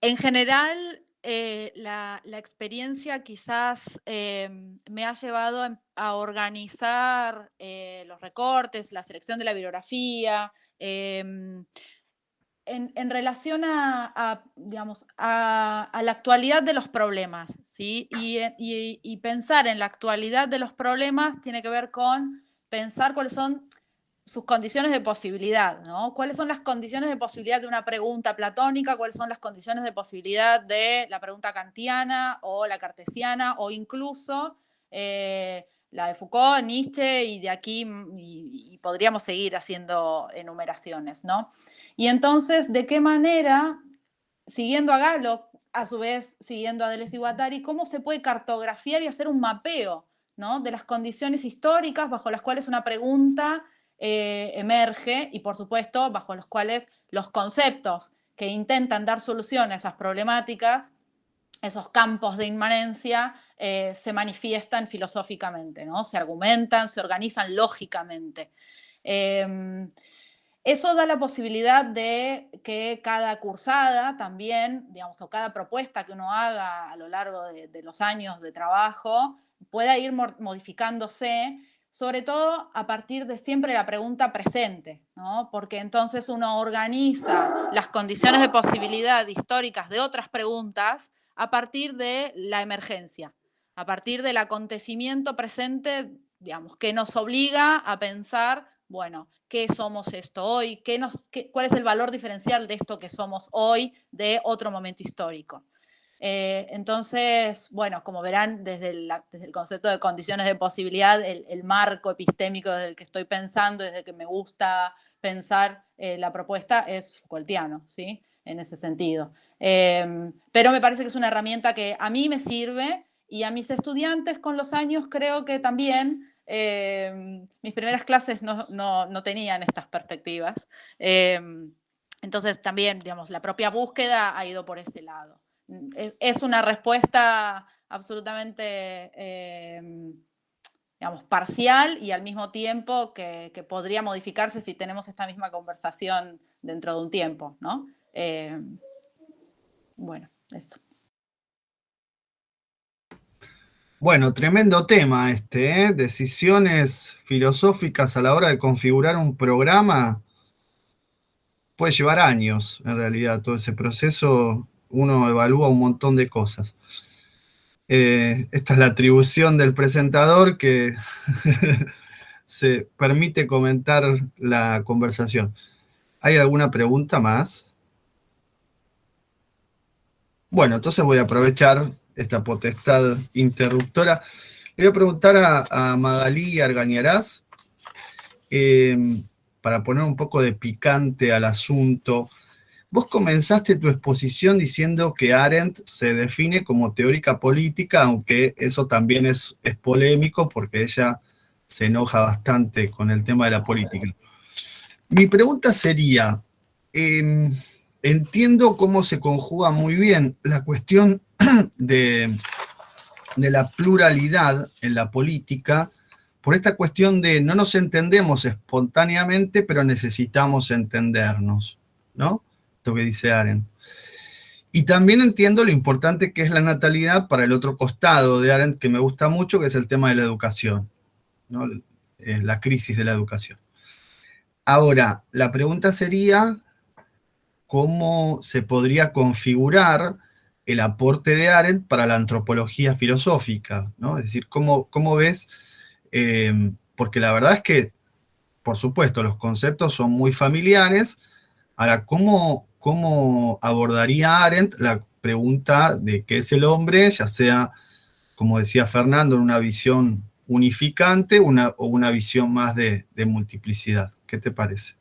en general, eh, la, experiencia quizás eh, me ha llevado a organizar eh, los recortes, la selección de la bibliografía, em, en, relación a, digamos, a, la actualidad de los problemas, ¿sí? y pensar en la actualidad de los problemas tiene que ver con pensar cuáles son sus condiciones de posibilidad, ¿no? ¿Cuáles son las condiciones de posibilidad de una pregunta platónica? ¿Cuáles son las condiciones de posibilidad de la pregunta kantiana o la cartesiana o incluso eh, la de Foucault, Nietzsche y de aquí mm, y, podríamos seguir haciendo enumeraciones, ¿no? Y entonces, ¿de qué manera, siguiendo a Galo, a su vez siguiendo a Deleuze y cómo se puede cartografiar y hacer un mapeo ¿no? de las condiciones históricas bajo las cuales una pregunta eh, emerge y por supuesto bajo los cuales los conceptos que intentan dar solución a esas problemáticas, esos campos de inmanencia, eh, se manifiestan filosóficamente, ¿no? se argumentan, se organizan lógicamente. Em, eso da la posibilidad de que cada cursada también, digamos, o cada propuesta que uno haga a lo largo de, los años de trabajo pueda ir modificándose sobre todo a partir de siempre la pregunta presente, ¿no? porque entonces uno organiza las condiciones de posibilidad históricas de otras preguntas a partir de la emergencia, a partir del acontecimiento presente, digamos, que nos obliga a pensar, bueno, ¿qué somos esto hoy? ¿Qué nos, ¿Cuál es el valor diferencial de esto que somos hoy de otro momento histórico? Eh, entonces, bueno, como verán, desde el, concepto de condiciones de posibilidad, el, marco epistémico desde el que estoy pensando, desde que me gusta pensar eh, la propuesta, es Foucaultiano, ¿sí? En ese sentido. Em, pero me parece que es una herramienta que a mí me sirve y a mis estudiantes con los años creo que también em, mis primeras clases no, tenían estas perspectivas. Em, entonces también, digamos, la propia búsqueda ha ido por ese lado es una respuesta absolutamente, em, digamos, parcial y al mismo tiempo que, podría modificarse si tenemos esta misma conversación dentro de un tiempo, ¿no? Bueno, eso. Bueno, tremendo tema este, ¿eh? decisiones filosóficas a la hora de configurar un programa puede llevar años, en realidad, todo ese proceso uno evalúa un montón de cosas. Eh, esta es la atribución del presentador que se permite comentar la conversación. ¿Hay alguna pregunta más? Bueno, entonces voy a aprovechar esta potestad interruptora. Le voy a preguntar a, a Magalí Argañarás, eh, para poner un poco de picante al asunto, Vos comenzaste tu exposición diciendo que Arendt se define como teórica política, aunque eso también es, es polémico porque ella se enoja bastante con el tema de la política. Mi pregunta sería, em, entiendo cómo se conjuga muy bien la cuestión de, de la pluralidad en la política, por esta cuestión de no nos entendemos espontáneamente, pero necesitamos entendernos, ¿no? que dice Arendt. Y también entiendo lo importante que es la natalidad para el otro costado de Arendt, que me gusta mucho, que es el tema de la educación, ¿no? la crisis de la educación. Ahora, la pregunta sería, ¿cómo se podría configurar el aporte de Arendt para la antropología filosófica? ¿no? Es decir, ¿cómo, cómo ves? Eh, porque la verdad es que, por supuesto, los conceptos son muy familiares. Ahora, ¿cómo, cómo abordaría Arendt la pregunta de qué es el hombre, ya sea, como decía Fernando, en una visión unificante o una visión más de, multiplicidad. ¿Qué te parece?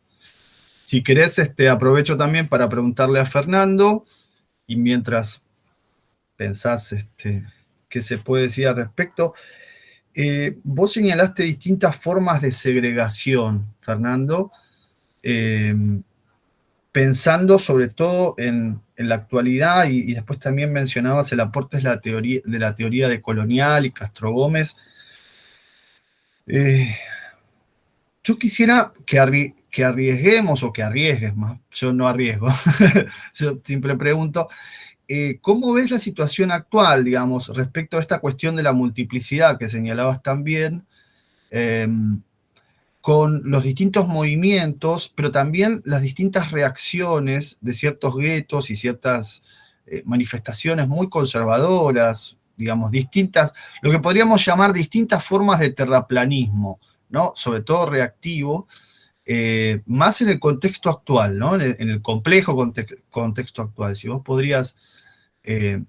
Si querés, este, aprovecho también para preguntarle a Fernando, y mientras pensás este, qué se puede decir al respecto, eh, vos señalaste distintas formas de segregación, Fernando, eh, pensando sobre todo en, la actualidad y, después también mencionabas el aporte de la teoría de, la teoría de colonial y Castro Gómez. Eh, yo quisiera que, que, arriesguemos o que arriesgues más, yo no arriesgo, yo siempre pregunto, eh, ¿cómo ves la situación actual, digamos, respecto a esta cuestión de la multiplicidad que señalabas también, em, con los distintos movimientos, pero también las distintas reacciones de ciertos guetos y ciertas eh, manifestaciones muy conservadoras, digamos, distintas, lo que podríamos llamar distintas formas de terraplanismo, ¿no? Sobre todo reactivo, eh, más en el contexto actual, ¿no? En el, complejo contexto actual. Si vos podrías eh,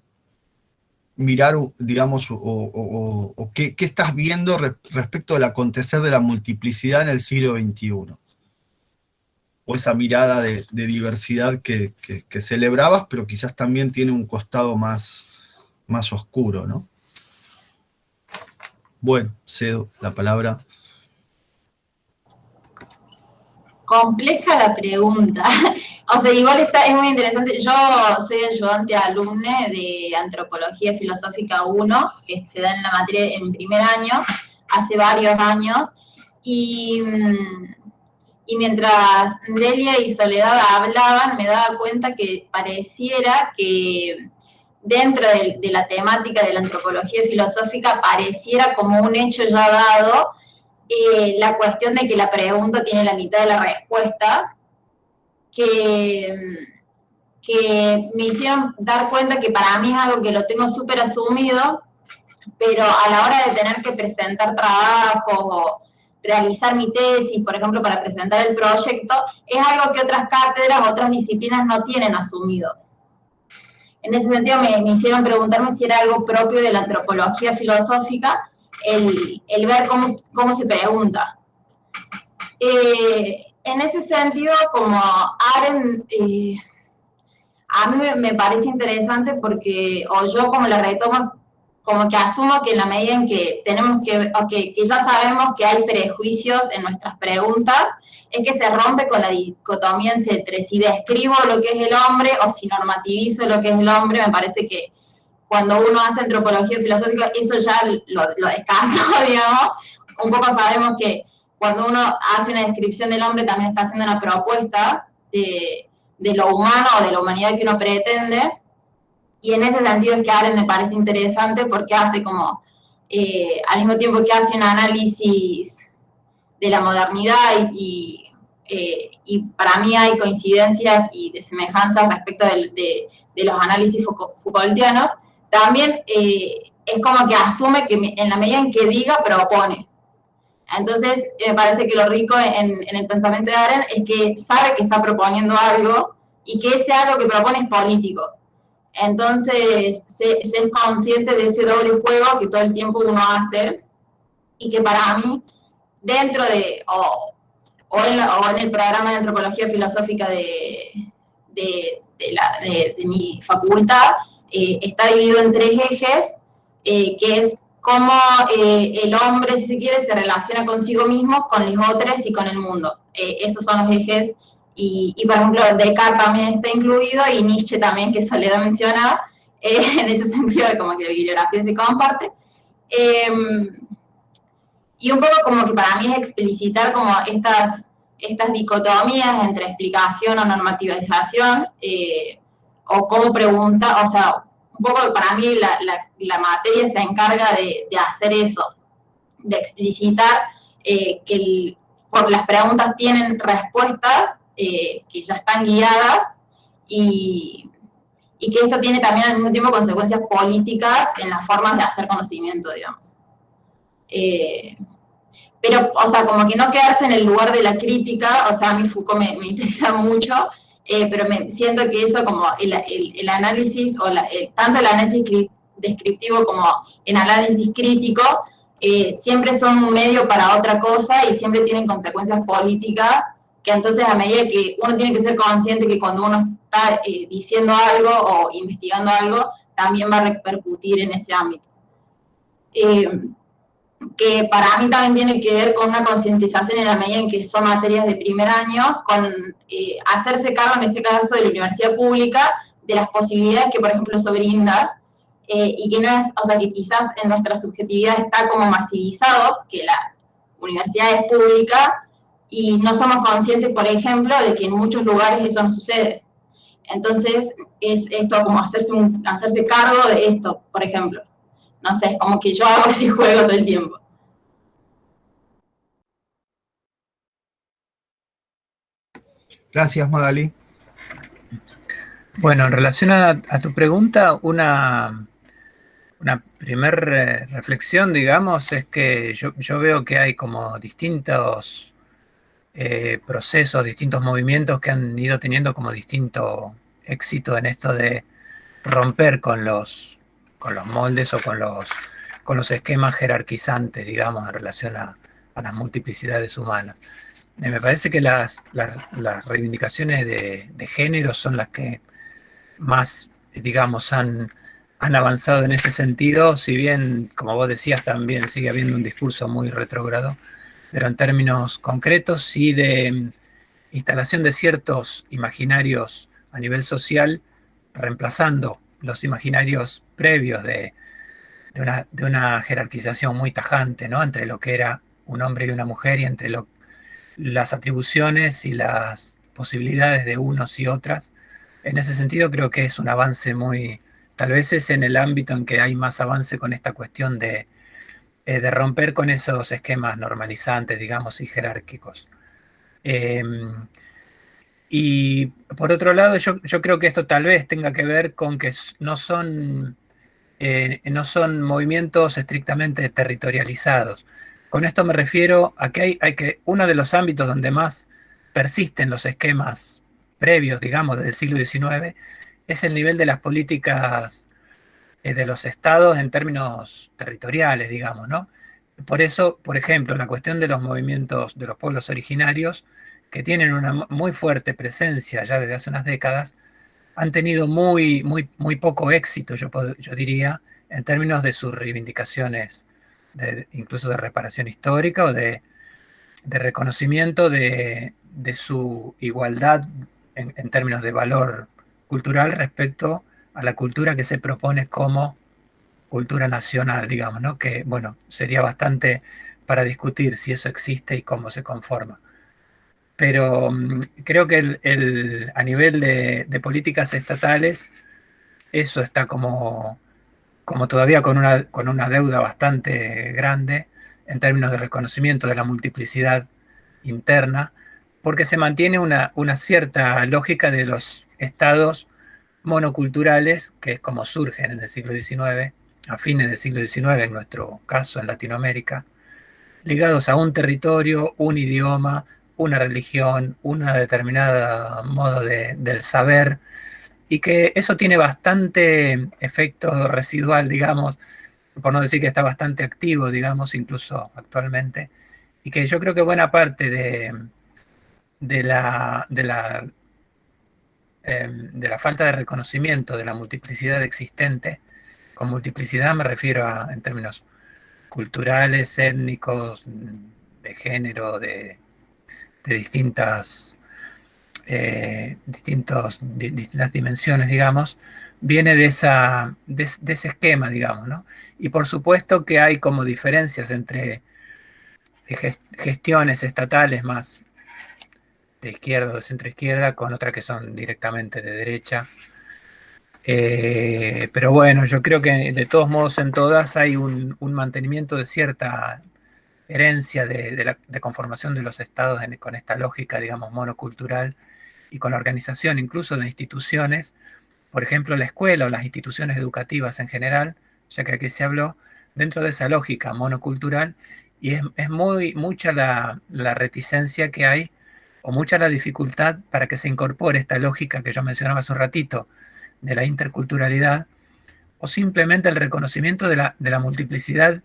mirar, digamos, o, qué, estás viendo respecto al acontecer de la multiplicidad en el siglo XXI. O esa mirada de, diversidad que, celebrabas, pero quizás también tiene un costado más, más oscuro, ¿no? Bueno, cedo la palabra compleja la pregunta. o sea, igual está, es muy interesante. Yo soy ayudante alumne de Antropología Filosófica 1, que se da en la materia en primer año, hace varios años. Y, y mientras Delia y Soledad hablaban, me daba cuenta que pareciera que dentro de, de la temática de la antropología filosófica pareciera como un hecho ya dado eh, la cuestión de que la pregunta tiene la mitad de la respuesta, que, me hicieron dar cuenta que para mí es algo que lo tengo súper asumido, pero a la hora de tener que presentar trabajo o realizar mi tesis, por ejemplo, para presentar el proyecto, es algo que otras cátedras, otras disciplinas no tienen asumido. En ese sentido me, me hicieron preguntarme si era algo propio de la antropología filosófica, el, ver cómo, se pregunta. Eh, en ese sentido, como Aren, eh, a mí me, parece interesante porque, o yo como la retomo, como que asumo que en la medida en que tenemos que, o que, ya sabemos que hay prejuicios en nuestras preguntas, es que se rompe con la dicotomía entre si describo lo que es el hombre o si normativizo lo que es el hombre, me parece que cuando uno hace antropología filosófica, eso ya lo, lo digamos. Un poco sabemos que cuando uno hace una descripción del hombre también está haciendo una propuesta de, lo humano o de la humanidad que uno pretende. Y en ese sentido es que Aren me parece interesante porque hace como, eh, al mismo tiempo que hace un análisis de la modernidad y, eh, para mí hay coincidencias y de semejanzas respecto de, de los análisis Foucaultianos, también eh, es como que asume que en la medida en que diga, propone. Entonces, me parece que lo rico en, el pensamiento de Aren es que sabe que está proponiendo algo y que ese algo que propone es político. Entonces, se, es consciente de ese doble juego que todo el tiempo uno hace y que para mí, dentro de, o, o, en, el programa de antropología filosófica de, de mi facultad, eh, está dividido en tres ejes, eh, que es cómo eh, el hombre, si se quiere, se relaciona consigo mismo, con los otros y con el mundo. esos son los ejes, y, por ejemplo, Descartes también está incluido, y Nietzsche también, que Soledad mencionaba, en ese sentido de como que la bibliografía se comparte. Em, y un poco como que para mí es explicitar como estas, estas dicotomías entre explicación o normativización, o cómo pregunta, o sea, un poco para mí la, materia se encarga de, hacer eso, de explicitar eh, que por las preguntas tienen respuestas eh, que ya están guiadas y, que esto tiene también al mismo tiempo consecuencias políticas en las formas de hacer conocimiento, digamos. Eh, pero, o sea, como que no quedarse en el lugar de la crítica, o sea, a mí Foucault me, me interesa mucho, eh, pero me siento que eso como el, el, análisis, o eh, tanto el análisis descriptivo como el análisis crítico, eh, siempre son un medio para otra cosa y siempre tienen consecuencias políticas, que entonces a medida que uno tiene que ser consciente que cuando uno está diciendo algo o investigando algo, también va a repercutir en ese ámbito que para mí también tiene que ver con una concientización en la medida en que son materias de primer año, con eh, hacerse cargo, en este caso, de la universidad pública, de las posibilidades que, por ejemplo, eso brinda, eh, y que no es, o sea, que quizás en nuestra subjetividad está como masivizado, que la universidad es pública, y no somos conscientes, por ejemplo, de que en muchos lugares eso no sucede. Entonces, es esto como hacerse, un, hacerse cargo de esto, por ejemplo. No sé, es como que yo hago ese juego todo el tiempo. Gracias, Magali. Bueno, en relación a, tu pregunta, una, una primera reflexión, digamos, es que yo, veo que hay como distintos eh, procesos, distintos movimientos que han ido teniendo como distinto éxito en esto de romper con los, con los moldes o con los, con los esquemas jerarquizantes, digamos, en relación a, las multiplicidades humanas. me parece que las, reivindicaciones de, de género son las que más, digamos, han, han avanzado en ese sentido, si bien, como vos decías, también sigue habiendo un discurso muy retrógrado, pero en términos concretos y de mm, instalación de ciertos imaginarios a nivel social, reemplazando los imaginarios previos de, de, una, jerarquización muy tajante, ¿no? Entre lo que era un hombre y una mujer y entre las atribuciones y las posibilidades de unos y otras, en ese sentido creo que es un avance muy, tal vez es en el ámbito en que hay más avance con esta cuestión de, eh, de romper con esos esquemas normalizantes, digamos, y jerárquicos. Em, y por otro lado, yo, creo que esto tal vez tenga que ver con que no son, eh, no son movimientos estrictamente territorializados. Con esto me refiero a que hay, hay que uno de los ámbitos donde más persisten los esquemas previos, digamos, del siglo XIX, es el nivel de las políticas eh, de los estados en términos territoriales, digamos, ¿no? Por eso, por ejemplo, la cuestión de los movimientos de los pueblos originarios, que tienen una muy fuerte presencia ya desde hace unas décadas, han tenido muy, muy, muy poco éxito, yo, yo diría, en términos de sus reivindicaciones, incluso de reparación histórica o de, reconocimiento de, de, su igualdad en, términos de valor cultural respecto a la cultura que se propone como cultura nacional, digamos, ¿no? Que, bueno, sería bastante para discutir si eso existe y cómo se conforma. Pero mm, creo que el, a nivel de, políticas estatales, eso está como, como todavía con una, con una deuda bastante grande en términos de reconocimiento de la multiplicidad interna porque se mantiene una, cierta lógica de los estados monoculturales, que es como surgen en el siglo XIX, a fines del siglo XIX, en nuestro caso en Latinoamérica, ligados a un territorio, un idioma, una religión, una determinada modo del saber, y que eso tiene bastante efecto residual, digamos, por no decir que está bastante activo, digamos, incluso actualmente, y que yo creo que buena parte de, de la, de la, em, de la falta de reconocimiento de la multiplicidad existente. Con multiplicidad me refiero a, en términos culturales, étnicos, de género, de, distintas, eh, distintos, distintas dimensiones, digamos, viene de, esa, de, ese esquema, digamos, ¿no? Y por supuesto que hay como diferencias entre gestiones estatales más de izquierda o de centro izquierda, con otras que son directamente de derecha. Eh, pero bueno, yo creo que de todos modos en todas hay un, mantenimiento de cierta herencia de, conformación de los estados con esta lógica, digamos, monocultural y con la organización incluso de instituciones, por ejemplo, la escuela o las instituciones educativas en general, ya que aquí se habló, dentro de esa lógica monocultural, y es, muy mucha la, reticencia que hay o mucha la dificultad para que se incorpore esta lógica que yo mencionaba hace un ratito de la interculturalidad, o simplemente el reconocimiento de la multiplicidad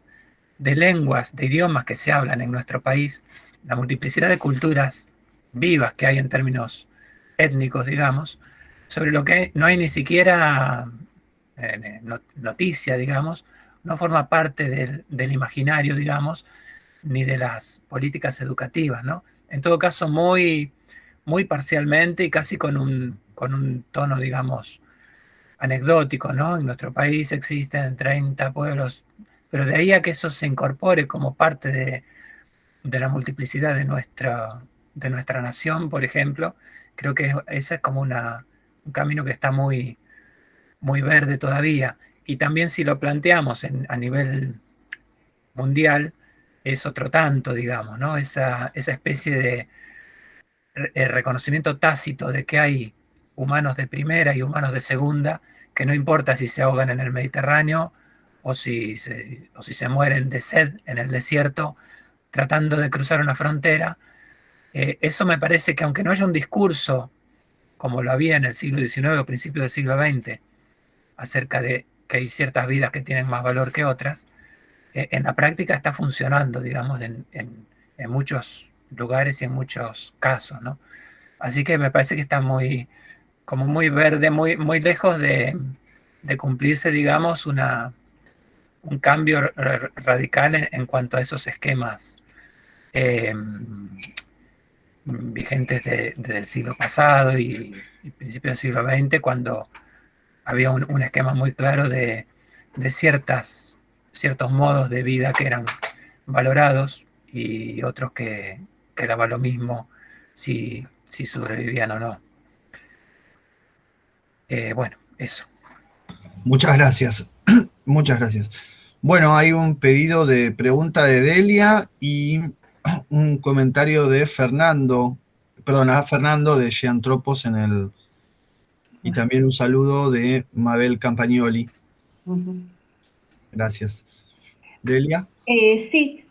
de lenguas, de idiomas que se hablan en nuestro país, la multiplicidad de culturas vivas que hay en términos étnicos, digamos, sobre lo que no hay ni siquiera eh, noticia, digamos, no forma parte del, del, imaginario, digamos, ni de las políticas educativas, ¿no? en todo caso muy, muy parcialmente y casi con un, con un tono, digamos, anecdótico, ¿no? En nuestro país existen 30 pueblos, pero de ahí a que eso se incorpore como parte de, la multiplicidad de nuestra, de nuestra nación, por ejemplo, creo que esa es como una, un camino que está muy, muy verde todavía. Y también si lo planteamos a nivel mundial, es otro tanto, digamos, ¿no? Esa, esa especie de eh, reconocimiento tácito de que hay humanos de primera y humanos de segunda, que no importa si se ahogan en el Mediterráneo o si se, o si se mueren de sed en el desierto tratando de cruzar una frontera. Eh, eso me parece que aunque no haya un discurso como lo había en el siglo XIX o principios del siglo XX, acerca de que hay ciertas vidas que tienen más valor que otras, eh, en la práctica está funcionando, digamos, en, muchos lugares y en muchos casos, ¿no? Así que me parece que está muy, como muy verde, muy, muy lejos de, cumplirse, digamos, una, un cambio radical en, cuanto a esos esquemas em, vigentes del siglo pasado y, y principios del siglo XX, cuando había un, esquema muy claro de, ciertas, ciertos modos de vida que eran valorados y otros que, que daba lo mismo si, si sobrevivían o no. Eh, bueno, eso. Muchas gracias. Muchas gracias. Bueno, hay un pedido de pregunta de Delia y un comentario de Fernando, perdón, a Fernando de Giantropos en el, y también un saludo de Mabel Campagnoli. Gracias. Delia. Eh, sí,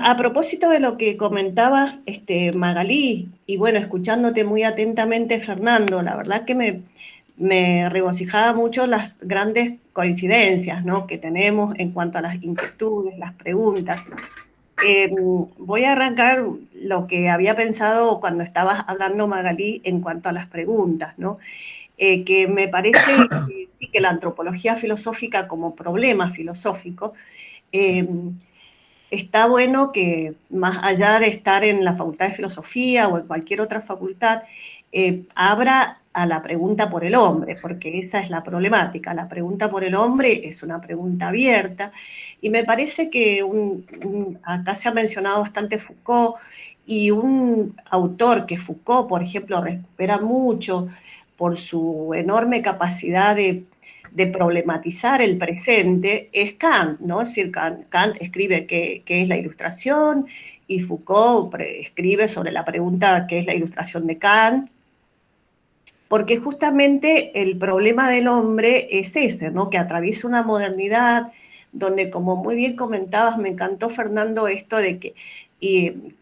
a propósito de lo que comentaba este, Magalí, y bueno, escuchándote muy atentamente, Fernando, la verdad que me, me regocijaba mucho las grandes coincidencias ¿no? que tenemos en cuanto a las inquietudes, las preguntas. Em, voy a arrancar lo que había pensado cuando estabas hablando, Magalí, en cuanto a las preguntas, ¿no? Eh, que me parece que, la antropología filosófica como problema filosófico, eh, está bueno que más allá de estar en la Facultad de Filosofía o en cualquier otra facultad, eh, abra a la pregunta por el hombre, porque esa es la problemática. La pregunta por el hombre es una pregunta abierta y me parece que acá se ha mencionado bastante Foucault y un autor que Foucault, por ejemplo, recupera mucho por su enorme capacidad de, problematizar el presente, es Kant, ¿no? Es decir, Kant, escribe qué, es la ilustración y Foucault escribe sobre la pregunta qué es la ilustración de Kant, porque justamente el problema del hombre es ese, ¿no? Que atraviesa una modernidad donde, como muy bien comentabas, me encantó Fernando esto de que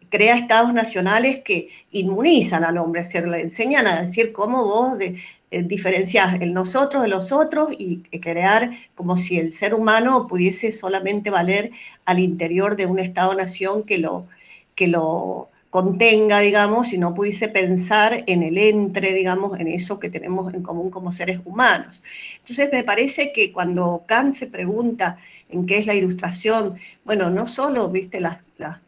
crea estados nacionales que inmunizan al hombre, es decir, le enseñan a decir cómo vos de, eh, diferenciás el nosotros de los otros y crear como si el ser humano pudiese solamente valer al interior de un estado-nación que lo, que lo contenga, digamos, y no pudiese pensar en el entre, digamos, en eso que tenemos en común como seres humanos. Entonces me parece que cuando Kant se pregunta en qué es la ilustración, bueno, no solo, viste, las,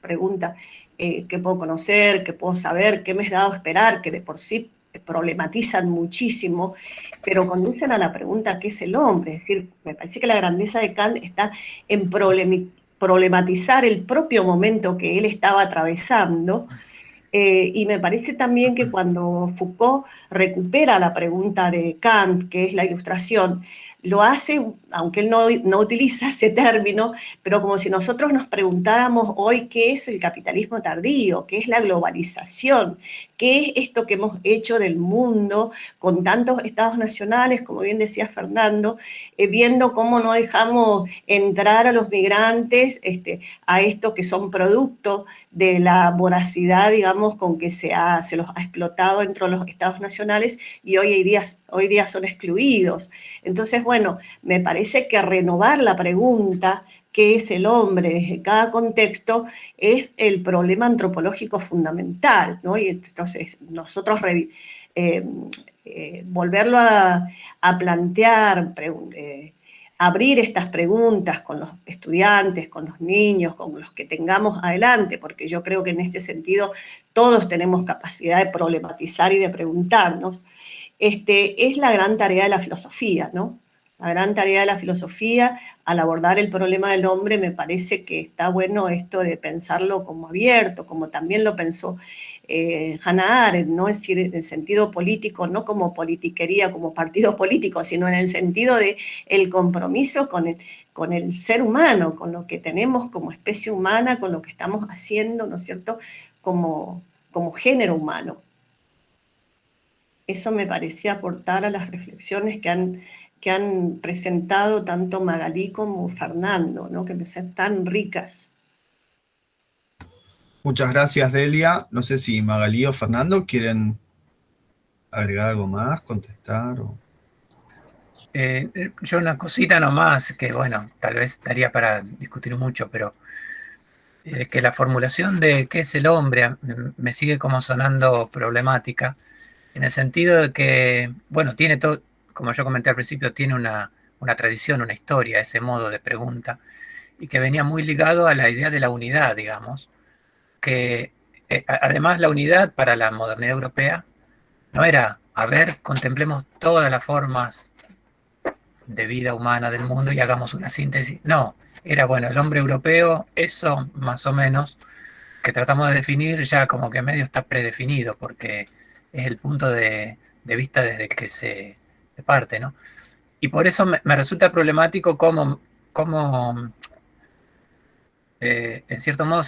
preguntas, eh, qué puedo conocer, qué puedo saber, qué me he dado a esperar, que de por sí problematizan muchísimo, pero conducen a la pregunta ¿qué es el hombre? Es decir, me parece que la grandeza de Kant está en problematizar el propio momento que él estaba atravesando, eh, y me parece también que cuando Foucault recupera la pregunta de Kant, que es la ilustración, lo hace, aunque él no, no, utiliza ese término, pero como si nosotros nos preguntáramos hoy qué es el capitalismo tardío, qué es la globalización, qué es esto que hemos hecho del mundo con tantos estados nacionales, como bien decía Fernando, eh, viendo cómo no dejamos entrar a los migrantes este, a estos que son producto de la voracidad, digamos, con que se, ha, se los ha explotado dentro de los estados nacionales y hoy hoy día son excluidos. Entonces, bueno, me parece que renovar la pregunta, ¿qué es el hombre desde cada contexto? Es el problema antropológico fundamental, ¿no? Y entonces nosotros eh, eh, volverlo a, plantear, eh, abrir estas preguntas con los estudiantes, con los niños, con los que tengamos adelante, porque yo creo que en este sentido todos tenemos capacidad de problematizar y de preguntarnos, este, es la gran tarea de la filosofía, ¿no? La gran tarea de la filosofía al abordar el problema del hombre me parece que está bueno esto de pensarlo como abierto, como también lo pensó eh, Hannah Arendt, ¿no? es decir, en el sentido político, no como politiquería, como partido político, sino en el sentido de compromiso con el, con el ser humano, con lo que tenemos como especie humana, con lo que estamos haciendo, ¿no es cierto?, como, como género humano. Eso me parecía aportar a las reflexiones que han, que han presentado tanto Magalí como Fernando, ¿no? que me parecen tan ricas. Muchas gracias, Delia. No sé si Magalí o Fernando quieren agregar algo más, contestar. Eh, yo una cosita nomás, que bueno, tal vez daría para discutir mucho, pero eh, que la formulación de qué es el hombre me sigue como sonando problemática, en el sentido de que, bueno, tiene todo, como yo comenté al principio, tiene una, una tradición, una historia, ese modo de pregunta, y que venía muy ligado a la idea de la unidad, digamos que eh, además la unidad para la modernidad europea no era, a ver, contemplemos todas las formas de vida humana del mundo y hagamos una síntesis. No, era bueno, el hombre europeo, eso más o menos, que tratamos de definir ya como que medio está predefinido, porque es el punto de, vista desde que se, parte, ¿no? Y por eso me, resulta problemático cómo, cómo eh, en cierto modo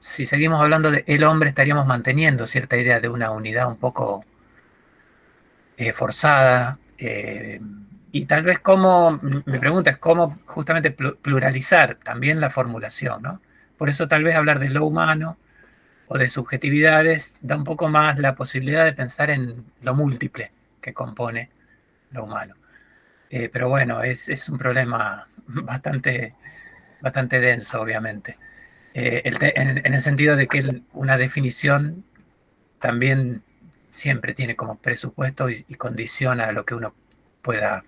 si seguimos hablando de el hombre, estaríamos manteniendo cierta idea de una unidad un poco eh, forzada. Eh, y tal vez cómo, me pregunta es cómo justamente pluralizar también la formulación, ¿no? Por eso tal vez hablar de lo humano o de subjetividades da un poco más la posibilidad de pensar en lo múltiple que compone lo humano. Eh, pero bueno, es, es, un problema bastante, bastante denso, obviamente. Eh, en, el sentido de que una definición también siempre tiene como presupuesto y, condiciona lo que uno pueda,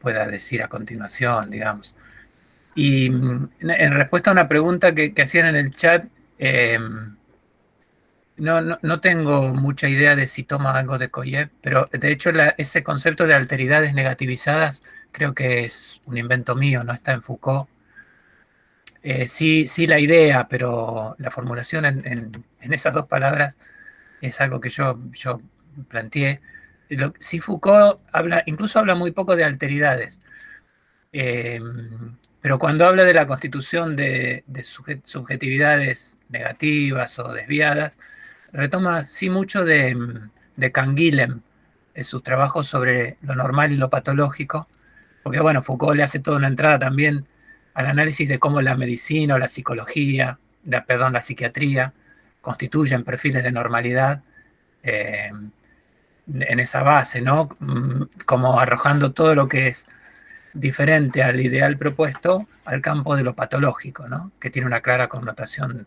pueda decir a continuación, digamos. Y mm, en, respuesta a una pregunta que, hacían en el chat, eh, no, no, tengo mucha idea de si toma algo de Koyev, pero de hecho ese concepto de alteridades negativizadas creo que es un invento mío, no está en Foucault. Eh, sí, sí la idea, pero la formulación en, esas dos palabras es algo que yo, yo planteé. Si Foucault habla, incluso habla muy poco de alteridades, em, pero cuando habla de la constitución de, subjetividades negativas o desviadas, retoma sí mucho de, de Canguilhem, sus trabajos sobre lo normal y lo patológico, porque bueno, Foucault le hace toda una entrada también al análisis de cómo la medicina o la psicología, la, perdón, la psiquiatría constituyen perfiles de normalidad eh, en esa base, ¿no? Mm, como arrojando todo lo que es diferente al ideal propuesto al campo de lo patológico, ¿no? Que tiene una clara connotación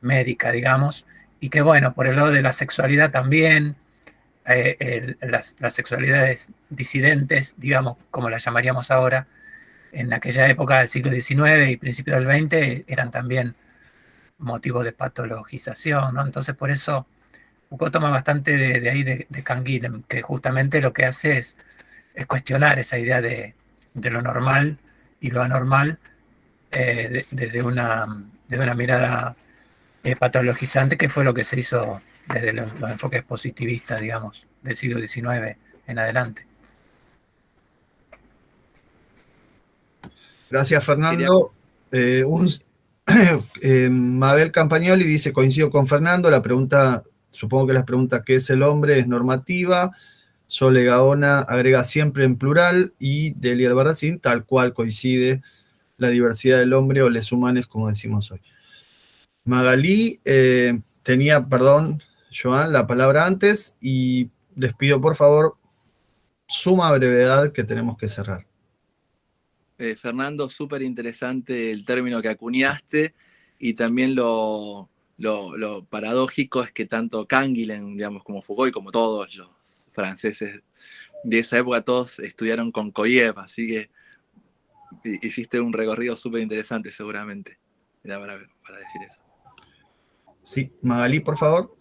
médica, digamos, y que bueno, por el lado de la sexualidad también, eh, las, sexualidades disidentes, digamos, como las llamaríamos ahora, en aquella época del siglo XIX y principio del XX eran también motivo de patologización, ¿no? Entonces por eso Foucault toma bastante de, ahí de, de que justamente lo que hace es, es cuestionar esa idea de, lo normal y lo anormal eh, desde, una, una mirada eh, patologizante, que fue lo que se hizo desde los enfoques positivistas, digamos, del siglo XIX en adelante. Gracias, Fernando. Eh, eh, Mabel Campagnoli dice, coincido con Fernando, la pregunta, supongo que la pregunta ¿qué es el hombre? es normativa. Sole Gaona agrega siempre en plural y Delia Albarracín, tal cual coincide la diversidad del hombre o les humanos, como decimos hoy. Magalí eh, tenía, perdón, Joan, la palabra antes y les pido por favor suma brevedad que tenemos que cerrar. Eh, Fernando, súper interesante el término que acuñaste y también lo, paradójico es que tanto Canguilhem, digamos, como Foucault como todos los franceses de esa época, todos estudiaron con Koyev, así que hiciste un recorrido súper interesante seguramente. Era para, decir eso. Sí, Magalí, por favor.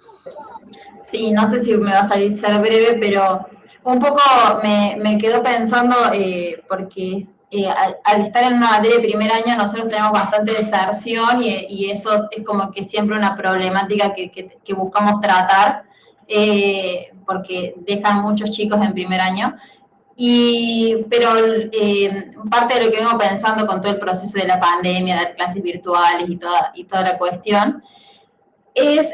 Sí, no sé si me va a salir ser breve, pero un poco me, quedo pensando, eh, porque eh, al, estar en una materia de primer año nosotros tenemos bastante deserción y, eso es como que siempre una problemática que, buscamos tratar, eh, porque dejan muchos chicos en primer año. Y, pero eh, parte de lo que vengo pensando con todo el proceso de la pandemia, de clases virtuales y toda, y toda la cuestión, es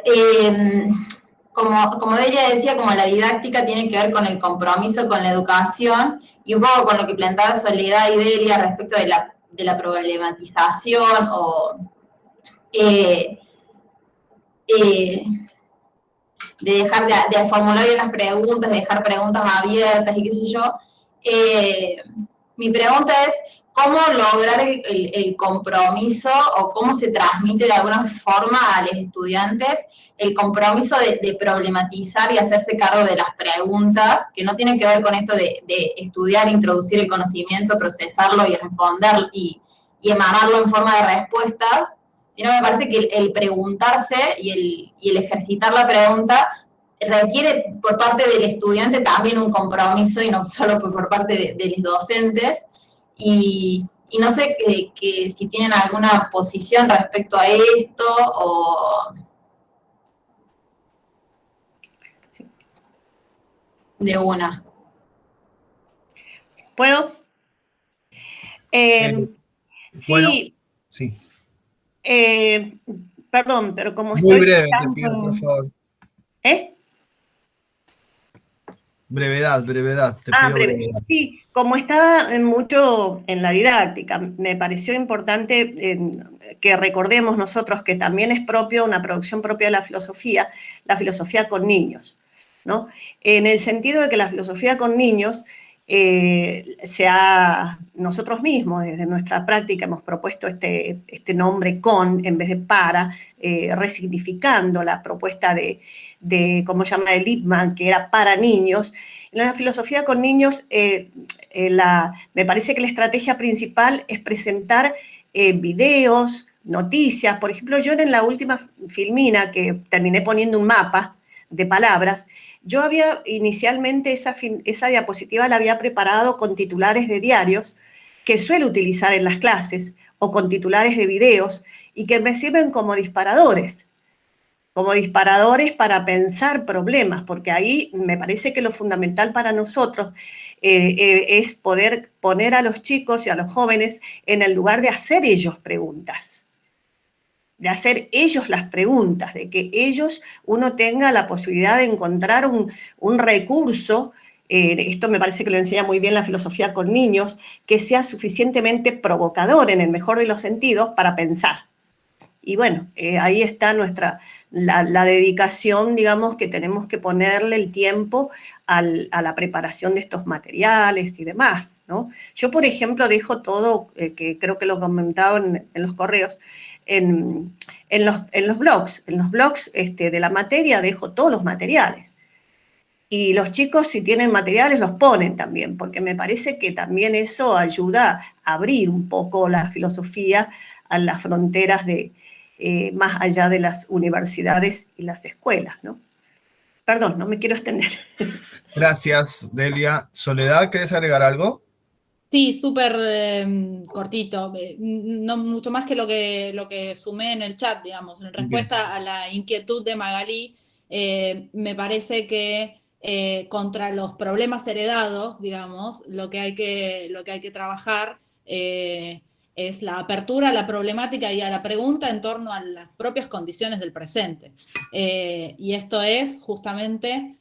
como, como ella decía, como la didáctica tiene que ver con el compromiso con la educación y un poco con lo que planteaba Soledad y Delia respecto de la, de la problematización o eh, eh, de dejar de, formular bien las preguntas, de dejar preguntas abiertas y qué sé yo. Eh, mi pregunta es, cómo lograr el, compromiso o cómo se transmite de alguna forma a los estudiantes el compromiso de, problematizar y hacerse cargo de las preguntas, que no tienen que ver con esto de, estudiar, introducir el conocimiento, procesarlo y responder y, emanarlo en forma de respuestas, sino me parece que el, preguntarse y el, ejercitar la pregunta requiere por parte del estudiante también un compromiso y no solo por, parte de los docentes, y, no sé que, si tienen alguna posición respecto a esto o... De una. ¿Puedo? Eh, sí. sí. Eh, perdón, pero como Muy breve, te pido, por favor. ¿Eh? Brevedad, brevedad. Te ah, brevedad. Sí, como estaba mucho en la didáctica, me pareció importante que recordemos nosotros que también es propio, una producción propia de la filosofía, la filosofía con niños, ¿no? En el sentido de que la filosofía con niños eh, sea nosotros mismos, desde nuestra práctica, hemos propuesto este, este nombre con en vez de para, eh, resignificando la propuesta de, de, ¿cómo se llama?, de Lippmann, que era para niños. En la filosofía con niños, eh, la, me parece que la estrategia principal es presentar videos, noticias. Por ejemplo, yo en la última filmina, que terminé poniendo un mapa de palabras, yo había inicialmente esa, esa diapositiva la había preparado con titulares de diarios que suelo utilizar en las clases o con titulares de videos y que me sirven como disparadores, como disparadores para pensar problemas, porque ahí me parece que lo fundamental para nosotros eh, eh, es poder poner a los chicos y a los jóvenes en el lugar de hacer ellos preguntas de hacer ellos las preguntas, de que ellos, uno tenga la posibilidad de encontrar un, recurso, eh, esto me parece que lo enseña muy bien la filosofía con niños, que sea suficientemente provocador en el mejor de los sentidos para pensar. Y bueno, eh, ahí está nuestra, la, dedicación, digamos, que tenemos que ponerle el tiempo a la preparación de estos materiales y demás, ¿no? Yo, por ejemplo, dejo todo, eh, que creo que lo comentaba en, en los correos, en, los, en los, blogs. En los blogs este, de la materia dejo todos los materiales. Y los chicos, si tienen materiales, los ponen también, porque me parece que también eso ayuda a abrir un poco la filosofía a las fronteras de, eh, más allá de las universidades y las escuelas, ¿no? Perdón, no me quiero extender. Gracias, Delia. Soledad, ¿querés agregar algo? Sí, súper em, cortito, eh, no mucho más que lo que, lo que sumé en el chat, digamos. En respuesta a la inquietud de Magalí, eh, me parece que eh, contra los problemas heredados, digamos, lo que hay que, lo que, hay que trabajar es la apertura a la problemática y a la pregunta en torno a las propias condiciones del presente. y esto es justamente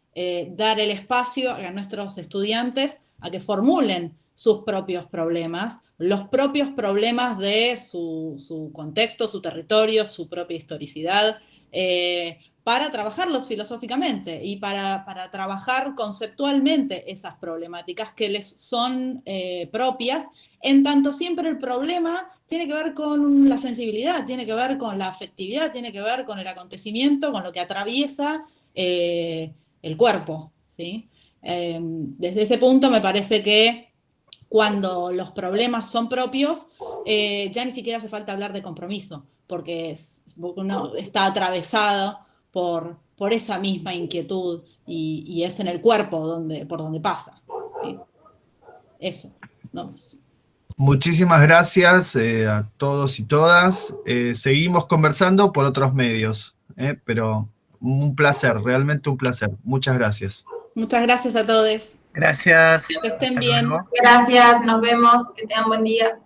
dar el espacio a nuestros estudiantes a que formulen sus propios problemas, los propios problemas de su, contexto, su territorio, su propia historicidad, eh, para trabajarlos filosóficamente y para, trabajar conceptualmente esas problemáticas que les son eh, propias, en tanto siempre el problema tiene que ver con la sensibilidad, tiene que ver con la afectividad, tiene que ver con el acontecimiento, con lo que atraviesa eh, el cuerpo. ¿sí? desde ese punto me parece que cuando los problemas son propios, eh, ya ni siquiera hace falta hablar de compromiso, porque uno está atravesado por, por esa misma inquietud y, es en el cuerpo donde, por donde pasa. Eso, no más. Muchísimas gracias eh, a todos y todas. Eh, seguimos conversando por otros medios, pero un placer, realmente un placer. Muchas gracias. Muchas gracias a todos. Gracias. Que estén bien. Gracias, nos vemos. Que tengan buen día.